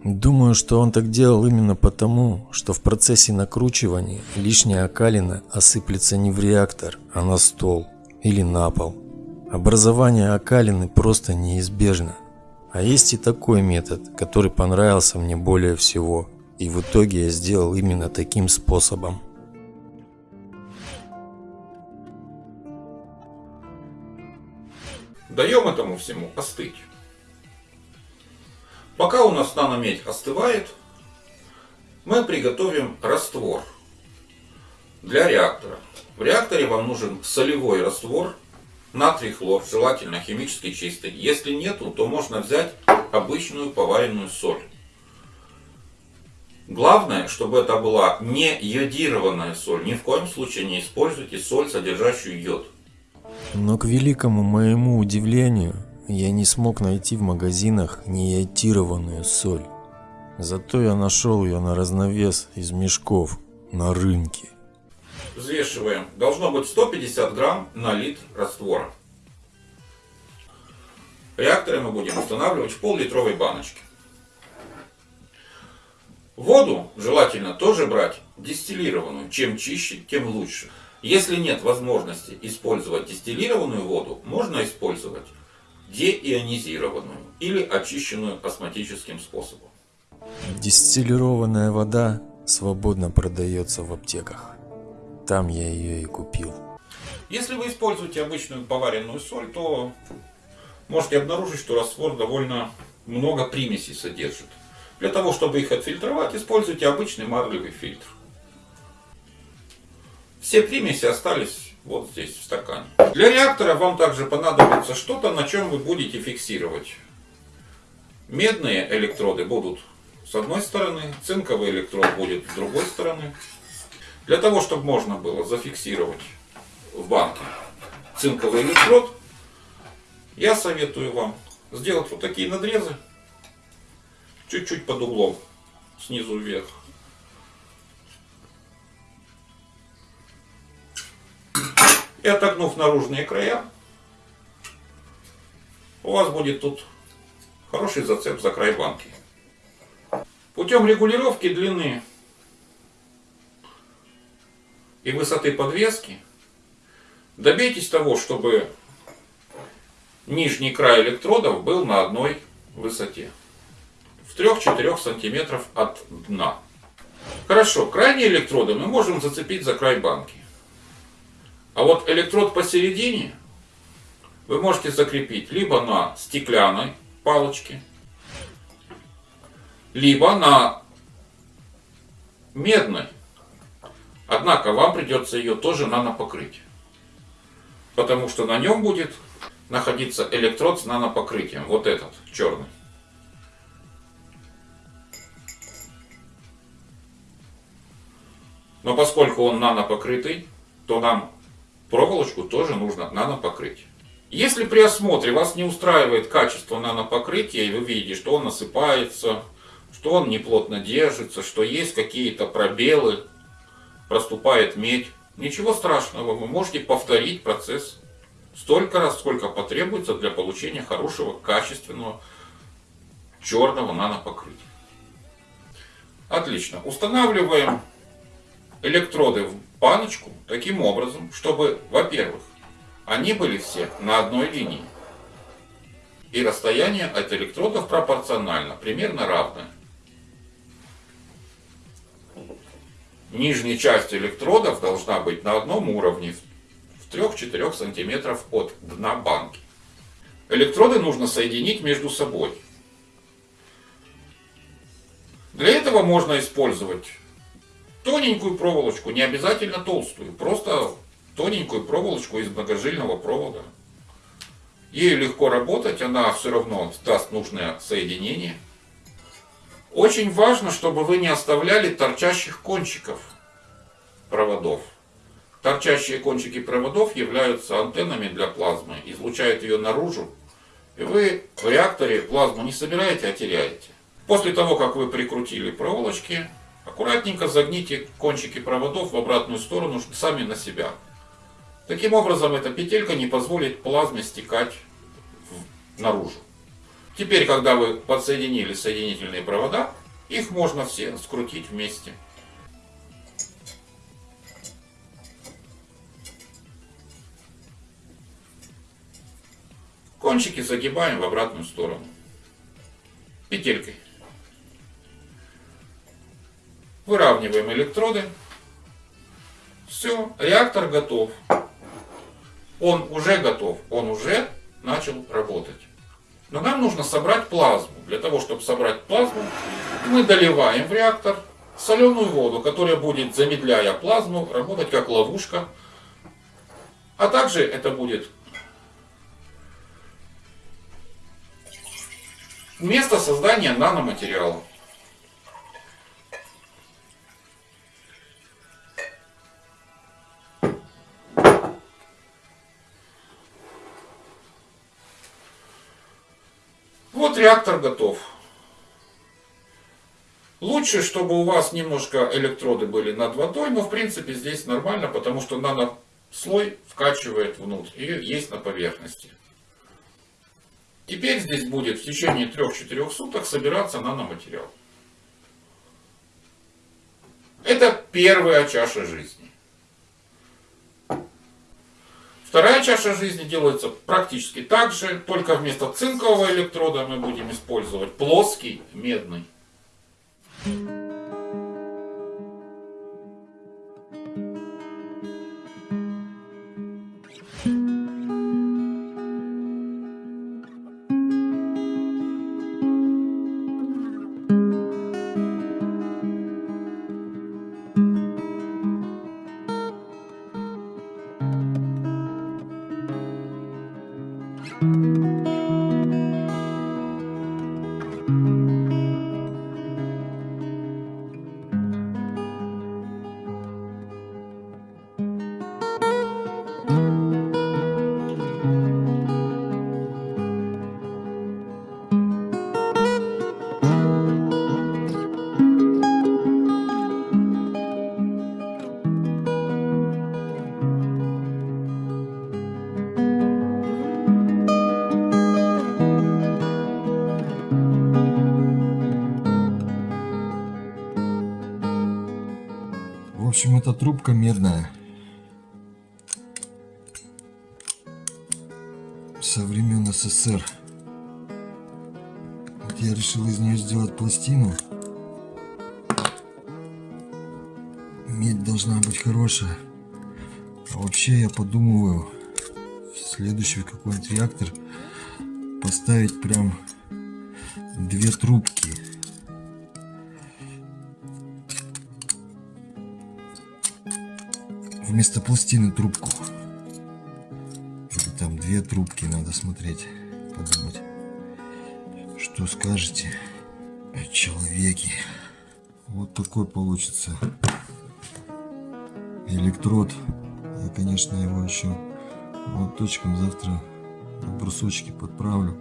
Думаю, что он так делал именно потому, что в процессе накручивания лишняя окалина осыплется не в реактор, а на стол или на пол. Образование окалины просто неизбежно. А есть и такой метод, который понравился мне более всего. И в итоге я сделал именно таким способом. Даем этому всему остыть. Пока у нас наномедь остывает, мы приготовим раствор для реактора. В реакторе вам нужен солевой раствор, натрий хлор, желательно химически чистый. Если нету, то можно взять обычную поваренную соль. Главное, чтобы это была не йодированная соль. Ни в коем случае не используйте соль, содержащую йод. Но к великому моему удивлению, я не смог найти в магазинах неиотированную соль. Зато я нашел ее на разновес из мешков на рынке. Взвешиваем. Должно быть 150 грамм на литр раствора. Реакторы мы будем устанавливать в пол-литровой баночке. Воду желательно тоже брать дистиллированную. Чем чище, тем лучше. Если нет возможности использовать дистиллированную воду, можно использовать деионизированную или очищенную осмотическим способом. Дистиллированная вода свободно продается в аптеках. Там я ее и купил. Если вы используете обычную поваренную соль, то можете обнаружить, что раствор довольно много примесей содержит. Для того, чтобы их отфильтровать, используйте обычный марлевый фильтр. Все примеси остались вот здесь, в стакане. Для реактора вам также понадобится что-то, на чем вы будете фиксировать. Медные электроды будут с одной стороны, цинковый электрод будет с другой стороны. Для того, чтобы можно было зафиксировать в банке цинковый электрод, я советую вам сделать вот такие надрезы, чуть-чуть под углом, снизу вверх. И отогнув наружные края, у вас будет тут хороший зацеп за край банки. Путем регулировки длины и высоты подвески добейтесь того, чтобы нижний край электродов был на одной высоте. В 3-4 сантиметров от дна. Хорошо, крайние электроды мы можем зацепить за край банки. А вот электрод посередине вы можете закрепить либо на стеклянной палочке, либо на медной. Однако вам придется ее тоже нанопокрыть. Потому что на нем будет находиться электрод с нанопокрытием. Вот этот, черный. Но поскольку он нанопокрытый, то нам проволочку тоже нужно нанопокрыть. Если при осмотре вас не устраивает качество нанопокрытия, и вы видите, что он осыпается, что он неплотно держится, что есть какие-то пробелы, проступает медь, ничего страшного, вы можете повторить процесс столько раз, сколько потребуется для получения хорошего, качественного черного нанопокрытия. Отлично. Устанавливаем электроды в баночку таким образом, чтобы, во-первых, они были все на одной линии. И расстояние от электродов пропорционально, примерно равное. Нижняя часть электродов должна быть на одном уровне, в 3-4 сантиметров от дна банки. Электроды нужно соединить между собой. Для этого можно использовать тоненькую проволочку, не обязательно толстую, просто тоненькую проволочку из многожильного провода. Ею легко работать, она все равно даст нужное соединение. Очень важно, чтобы вы не оставляли торчащих кончиков проводов. Торчащие кончики проводов являются антеннами для плазмы, излучают ее наружу, и вы в реакторе плазму не собираете, а теряете. После того, как вы прикрутили проволочки, аккуратненько загните кончики проводов в обратную сторону сами на себя. Таким образом, эта петелька не позволит плазме стекать наружу. Теперь, когда вы подсоединили соединительные провода, их можно все скрутить вместе. Кончики загибаем в обратную сторону. Петелькой. Выравниваем электроды. Все, реактор готов. Он уже готов, он уже начал работать. Но нам нужно собрать плазму. Для того, чтобы собрать плазму, мы доливаем в реактор соленую воду, которая будет, замедляя плазму, работать как ловушка. А также это будет место создания наноматериала. Вот реактор готов. Лучше, чтобы у вас немножко электроды были над водой, но в принципе здесь нормально, потому что нанослой вкачивает внутрь и есть на поверхности. Теперь здесь будет в течение 3-4 суток собираться наноматериал. Это первая чаша жизни. Вторая чаша жизни делается практически так же, только вместо цинкового электрода мы будем использовать плоский медный. В медная. Со времен СССР. Вот я решил из нее сделать пластину. Медь должна быть хорошая. А вообще я подумываю следующий какой-нибудь реактор поставить прям две трубки. Вместо пластины трубку. Или там две трубки надо смотреть, подумать. Что скажете о человеке? Вот такой получится электрод. Я, конечно, его еще молоточком завтра на брусочки подправлю.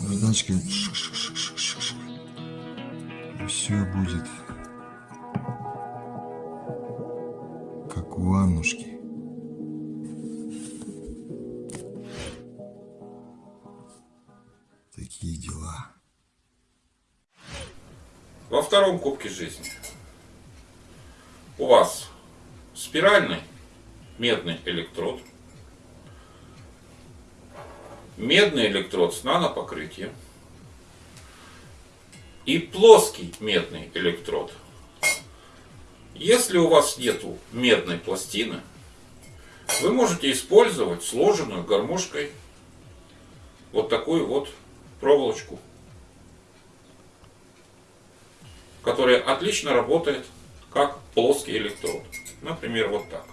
Наждачкой. И все будет у. Такие дела. Во втором кубке жизни у вас спиральный медный электрод, медный электрод с нанопокрытием и плоский медный электрод. Если у вас нету медной пластины, вы можете использовать сложенную гармошкой вот такую вот проволочку который отлично работает как плоский электрод. Например, вот так.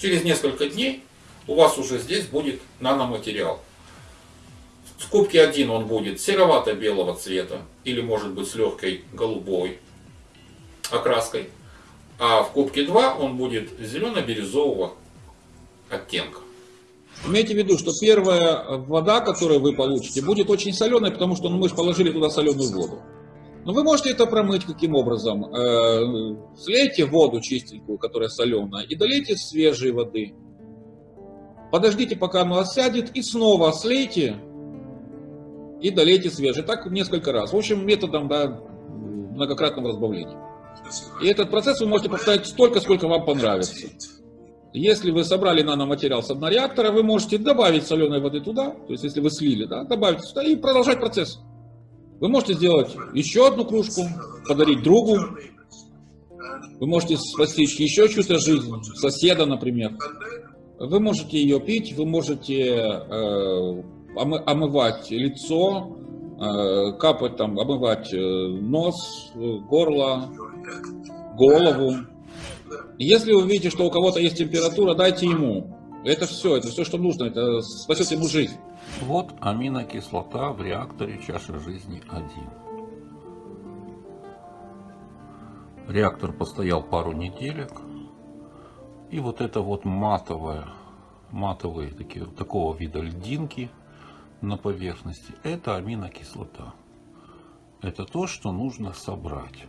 Через несколько дней у вас уже здесь будет наноматериал. В кубке 1 он будет серовато-белого цвета или может быть с легкой голубой окраской. А в кубке 2 он будет зелено-бирюзового оттенка. Имейте в виду, что первая вода, которую вы получите, будет очень соленой, потому что ну, мы же положили туда соленую воду. Но вы можете это промыть каким образом? Э, слейте воду чистенькую, которая соленая, и долейте свежей воды. Подождите, пока оно осядет, и снова слейте и долейте свежей. Так несколько раз. В общем, методом да, многократного разбавления. И этот процесс вы можете повторять столько, сколько вам понравится. Если вы собрали наноматериал с однореактора, вы можете добавить соленой воды туда, то есть если вы слили, да, добавить сюда и продолжать процесс. Вы можете сделать еще одну кружку, подарить другу. Вы можете спасти еще чью-то жизнь, соседа, например. Вы можете ее пить, вы можете э, омывать лицо, э, капать там, омывать э, нос, горло, голову. Если вы видите, что у кого-то есть температура, дайте ему. Это все, это все, что нужно, это спасет ему жизнь. Вот аминокислота в реакторе чаша жизни 1. Реактор постоял пару неделек. И вот это вот матовая, матовые такие, такого вида льдинки на поверхности, это аминокислота. Это то, что нужно собрать.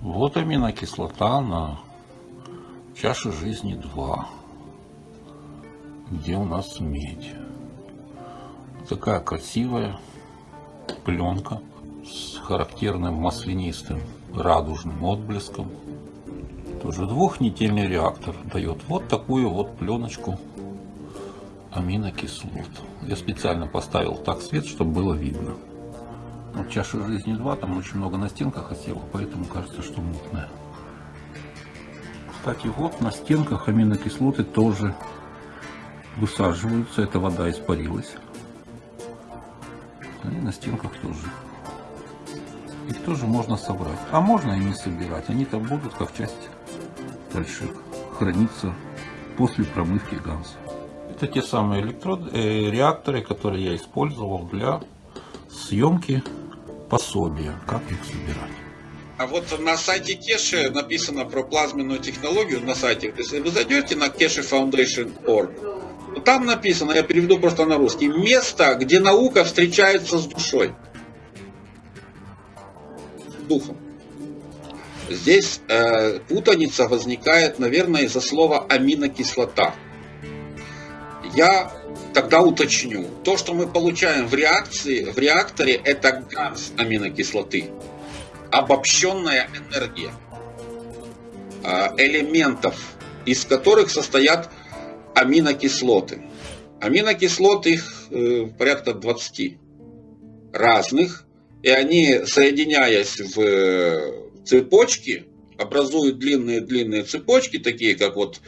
Вот аминокислота на чаше жизни 2, где у нас медь. Такая красивая пленка с характерным маслянистым радужным отблеском. Тоже двухнедельный реактор дает вот такую вот пленочку аминокислот. Я специально поставил так свет, чтобы было видно. Вот чаша жизни 2, там очень много на стенках осело, поэтому кажется, что мутная. Кстати, вот на стенках аминокислоты тоже высаживаются. Эта вода испарилась. И на стенках тоже. Их тоже можно собрать. А можно и не собирать. Они там будут как часть дальше храниться после промывки ганса. Это те самые электроды, э, реакторы, которые я использовал для съемки пособия, как их собирать. А вот на сайте Кеши написано про плазменную технологию на сайте. Если вы зайдете на keshefoundation.org, там написано, я переведу просто на русский, место, где наука встречается с душой. Духом. Здесь э, путаница возникает, наверное, из-за слова аминокислота. Я тогда уточню. То, что мы получаем в реакции, в реакторе, это газ аминокислоты. Обобщенная энергия а, элементов, из которых состоят аминокислоты. Аминокислоты их э, порядка 20 разных, и они, соединяясь в э, цепочки, образуют длинные-длинные цепочки, такие как вот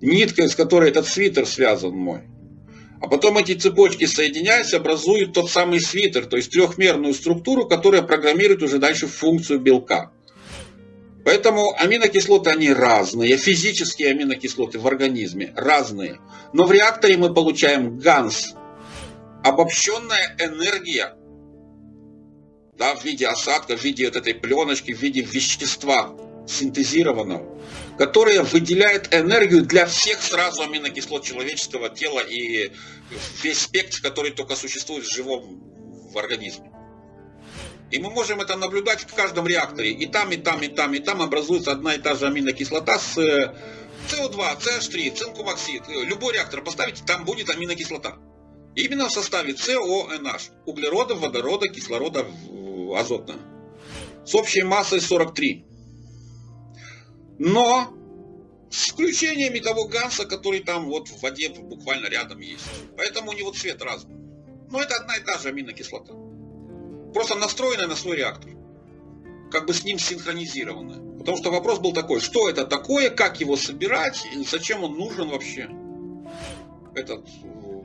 нитка, из которой этот свитер связан мой. А потом эти цепочки соединяются, образуют тот самый свитер, то есть трехмерную структуру, которая программирует уже дальше функцию белка. Поэтому аминокислоты, они разные, физические аминокислоты в организме разные. Но в реакторе мы получаем ганс, обобщенная энергия, да, в виде осадка, в виде вот этой пленочки, в виде вещества синтезированного которая выделяет энергию для всех сразу аминокислот человеческого тела и весь спектр, который только существует в живом в организме. И мы можем это наблюдать в каждом реакторе. И там, и там, и там, и там образуется одна и та же аминокислота с СО2, CH3, цинкумоксид. Любой реактор поставите, там будет аминокислота. Именно в составе CONH. Углерода, водорода, кислорода, азотного. С общей массой 43 но с исключениями того ганса, который там вот в воде буквально рядом есть. Поэтому у него цвет разный. Но это одна и та же аминокислота. Просто настроенная на свой реактор. Как бы с ним синхронизированная. Потому что вопрос был такой, что это такое, как его собирать, и зачем он нужен вообще, этот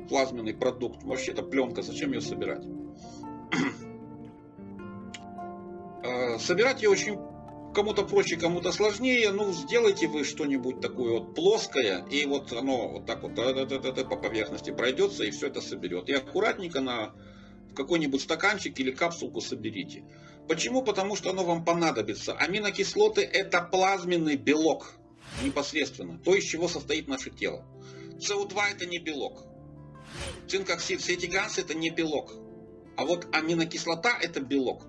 плазменный продукт, вообще эта пленка, зачем ее собирать. Э, [clears throat] собирать ее очень кому-то проще, кому-то сложнее, ну сделайте вы что-нибудь такое вот плоское, и вот оно вот так вот по поверхности пройдется и все это соберет. И аккуратненько на какой-нибудь стаканчик или капсулку соберите. Почему? Потому что оно вам понадобится. Аминокислоты это плазменный белок непосредственно, то, из чего состоит наше тело. СО2 это не белок. Цинкоксид, все эти газы это не белок. А вот аминокислота это белок.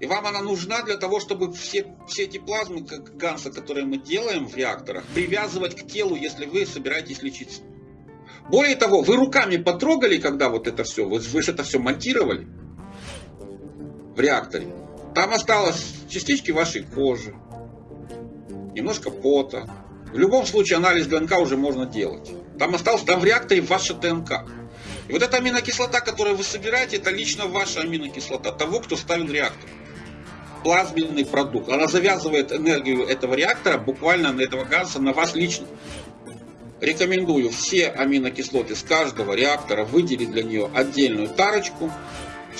И вам она нужна для того, чтобы все, все эти плазмы, как ганса, которые мы делаем в реакторах, привязывать к телу, если вы собираетесь лечиться. Более того, вы руками потрогали, когда вот это все, вы, вы же это все монтировали в реакторе. Там осталось частички вашей кожи, немножко пота. В любом случае анализ ДНК уже можно делать. Там осталось, там в реакторе ваша ДНК. И вот эта аминокислота, которую вы собираете, это лично ваша аминокислота, того, кто ставил реактор. Плазменный продукт. Она завязывает энергию этого реактора буквально на этого газа, на вас лично. Рекомендую все аминокислоты с каждого реактора выделить для нее отдельную тарочку,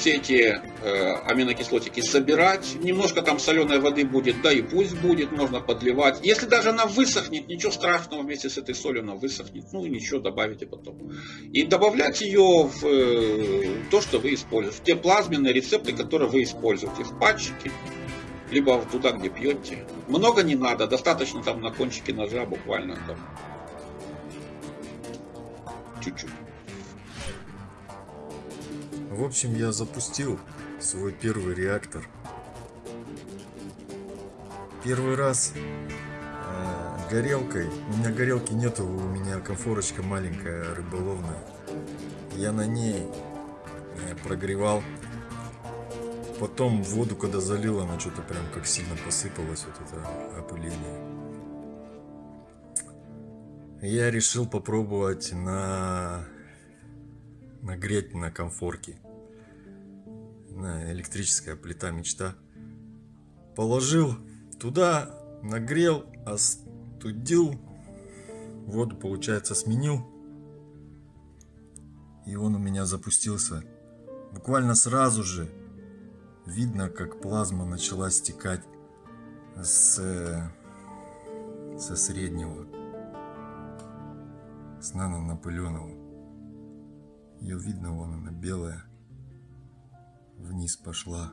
все эти э, аминокислотики собирать. Немножко там соленой воды будет, да и пусть будет, можно подливать. Если даже она высохнет, ничего страшного вместе с этой солью она высохнет. Ну и ничего, добавите потом. И добавлять ее в э, то, что вы используете. В те плазменные рецепты, которые вы используете. В патчики, либо туда, где пьете. Много не надо, достаточно там на кончике ножа буквально там. Чуть-чуть. В общем, я запустил свой первый реактор. Первый раз э, горелкой. У меня горелки нету, у меня конфорочка маленькая рыболовная. Я на ней э, прогревал. Потом воду, когда залил, она что-то прям как сильно посыпалась, вот это опыление. Я решил попробовать на нагреть на комфорке. На электрическая плита мечта. Положил туда, нагрел, остудил. Воду, получается, сменил. И он у меня запустился. Буквально сразу же видно, как плазма начала стекать с, со среднего, с нанонапыленного. Ее видно, вон она белая. Вниз пошла.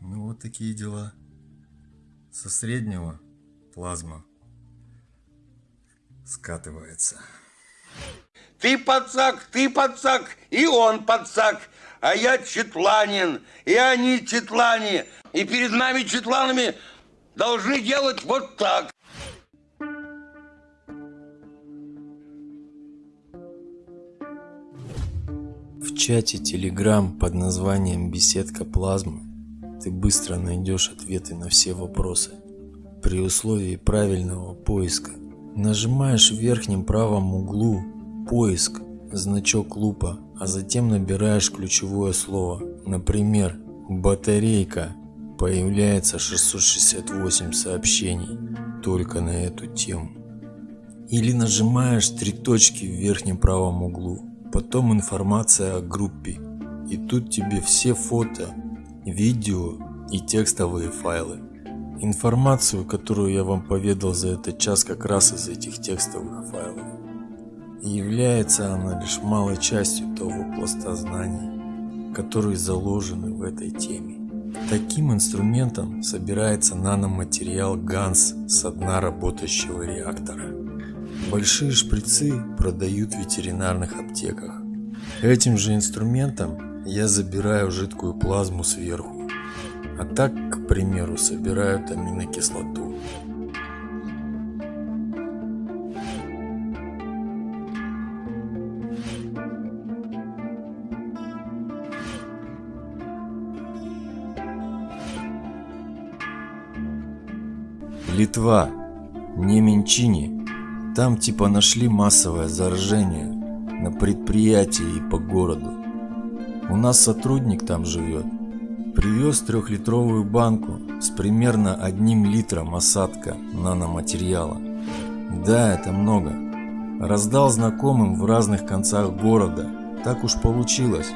Ну вот такие дела. Со среднего плазма скатывается. Ты подсак, ты подсак, и он подсак, а я четланин, и они четлане, и перед нами четланами должны делать вот так. Чате Telegram под названием «Беседка плазмы» ты быстро найдешь ответы на все вопросы при условии правильного поиска. Нажимаешь в верхнем правом углу «Поиск», значок лупа, а затем набираешь ключевое слово, например, «батарейка». Появляется 668 сообщений только на эту тему. Или нажимаешь три точки в верхнем правом углу потом информация о группе. И тут тебе все фото, видео и текстовые файлы. Информацию, которую я вам поведал за этот час как раз из этих текстовых файлов. И является она лишь малой частью того пласта знаний, которые заложены в этой теме. Таким инструментом собирается наноматериал ГАНС с дна работающего реактора. Большие шприцы продают в ветеринарных аптеках. Этим же инструментом я забираю жидкую плазму сверху. А так, к примеру, собирают аминокислоту. Литва, Неменчини там типа нашли массовое заражение на предприятии и по городу. У нас сотрудник там живет. Привез трехлитровую банку с примерно одним литром осадка наноматериала. Да, это много. Раздал знакомым в разных концах города. Так уж получилось.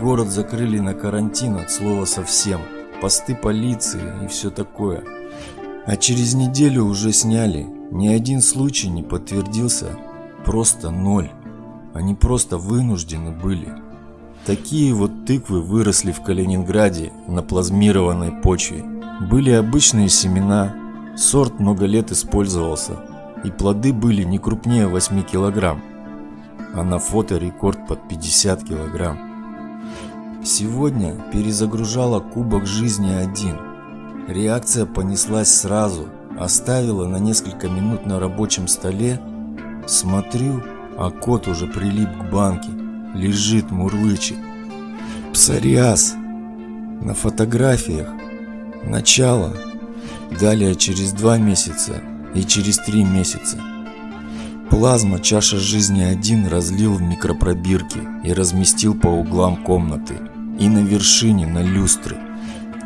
Город закрыли на карантин от слова совсем. Посты полиции и все такое. А через неделю уже сняли. Ни один случай не подтвердился. Просто ноль. Они просто вынуждены были. Такие вот тыквы выросли в Калининграде на плазмированной почве. Были обычные семена, сорт много лет использовался, и плоды были не крупнее 8 килограмм, а на фото рекорд под 50 килограмм. Сегодня перезагружала кубок жизни один. Реакция понеслась сразу, оставила на несколько минут на рабочем столе. Смотрю, а кот уже прилип к банке, лежит, мурлычет. Псориаз. На фотографиях. Начало. Далее через два месяца и через три месяца. Плазма чаша жизни один разлил в микропробирки и разместил по углам комнаты и на вершине на люстры.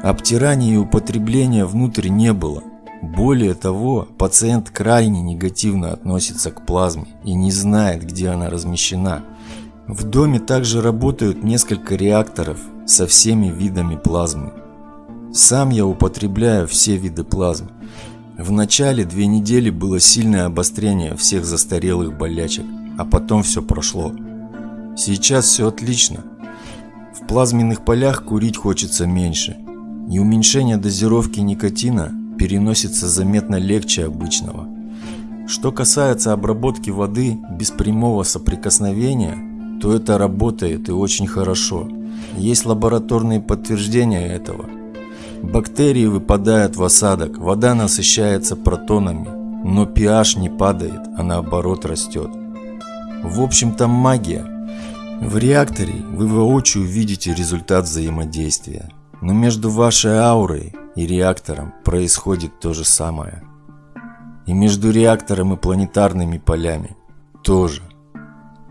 Обтирания и употребления внутрь не было. Более того, пациент крайне негативно относится к плазме и не знает, где она размещена. В доме также работают несколько реакторов со всеми видами плазмы. Сам я употребляю все виды плазмы. В начале две недели было сильное обострение всех застарелых болячек, а потом все прошло. Сейчас все отлично. В плазменных полях курить хочется меньше, и уменьшение дозировки никотина переносится заметно легче обычного. Что касается обработки воды без прямого соприкосновения, то это работает и очень хорошо. Есть лабораторные подтверждения этого. Бактерии выпадают в осадок, вода насыщается протонами, но pH не падает, а наоборот растет. В общем там магия. В реакторе вы воочию видите результат взаимодействия, но между вашей аурой и реактором происходит то же самое. И между реактором и планетарными полями тоже.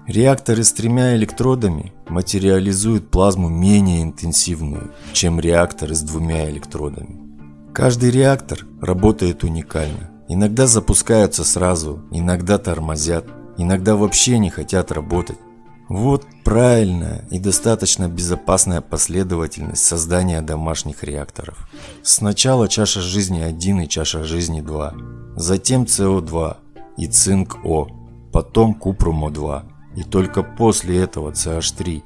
Реакторы с тремя электродами материализуют плазму менее интенсивную, чем реакторы с двумя электродами. Каждый реактор работает уникально. Иногда запускаются сразу, иногда тормозят, иногда вообще не хотят работать. Вот правильная и достаточно безопасная последовательность создания домашних реакторов. Сначала чаша жизни 1 и чаша жизни 2, затем СО2 и цинк О, потом купрум О2 и только после этого CH3.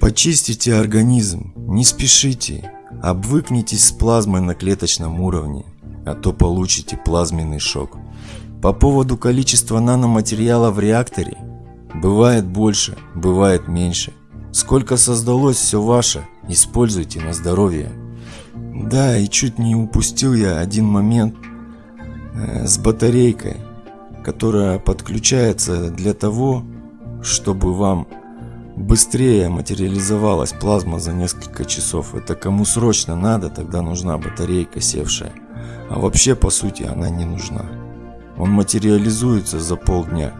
Почистите организм, не спешите, обвыкнитесь с плазмой на клеточном уровне, а то получите плазменный шок. По поводу количества наноматериала в реакторе – Бывает больше, бывает меньше. Сколько создалось, все ваше. Используйте на здоровье. Да, и чуть не упустил я один момент э, с батарейкой, которая подключается для того, чтобы вам быстрее материализовалась плазма за несколько часов. Это кому срочно надо, тогда нужна батарейка севшая. А вообще, по сути, она не нужна. Он материализуется за полдня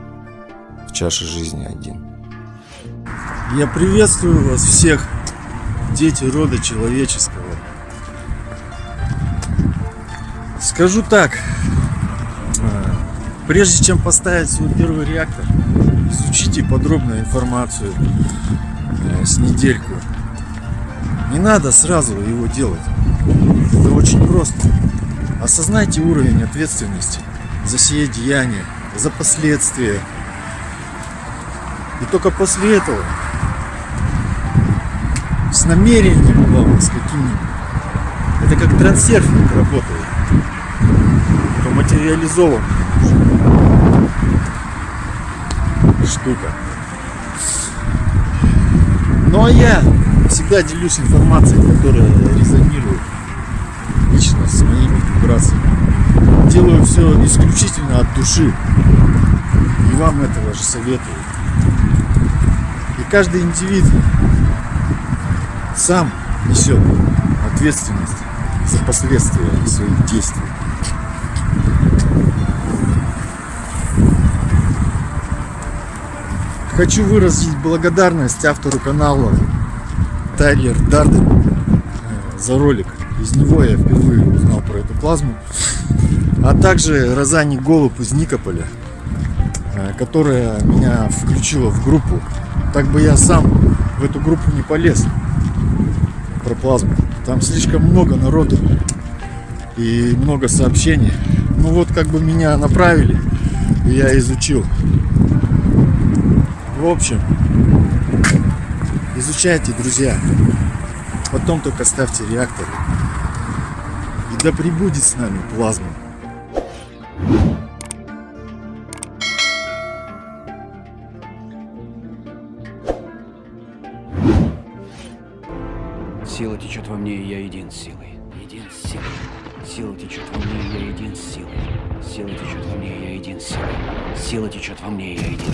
в чаше жизни один. Я приветствую вас всех, дети рода человеческого. Скажу так, а, прежде чем поставить свой первый реактор, изучите подробную информацию э, с недельку. Не надо сразу его делать. Это очень просто. Осознайте уровень ответственности за сие деяние, за последствия и только после этого с намерением главное, с каким-нибудь. Это как трансерфинг работает. Это материализован штука. Ну а я всегда делюсь информацией, которая резонирует лично с моими вибрациями. Делаю все исключительно от души. И вам этого же советую каждый индивид сам несет ответственность за последствия своих действий. Хочу выразить благодарность автору канала Тайлер Дарден за ролик. Из него я впервые узнал про эту плазму. А также Розани Голуб из Никополя, э, которая меня включила в группу. Так бы я сам в эту группу не полез про плазму. Там слишком много народу и много сообщений. Ну вот как бы меня направили, и я изучил. В общем, изучайте, друзья. Потом только ставьте реакторы. И да пребудет с нами плазма. Во мне, и я един с силой. Един с силой. Сила течет во мне, и я един с силой. Сила течет во мне, и я един с силой. Сила течет во мне, и я един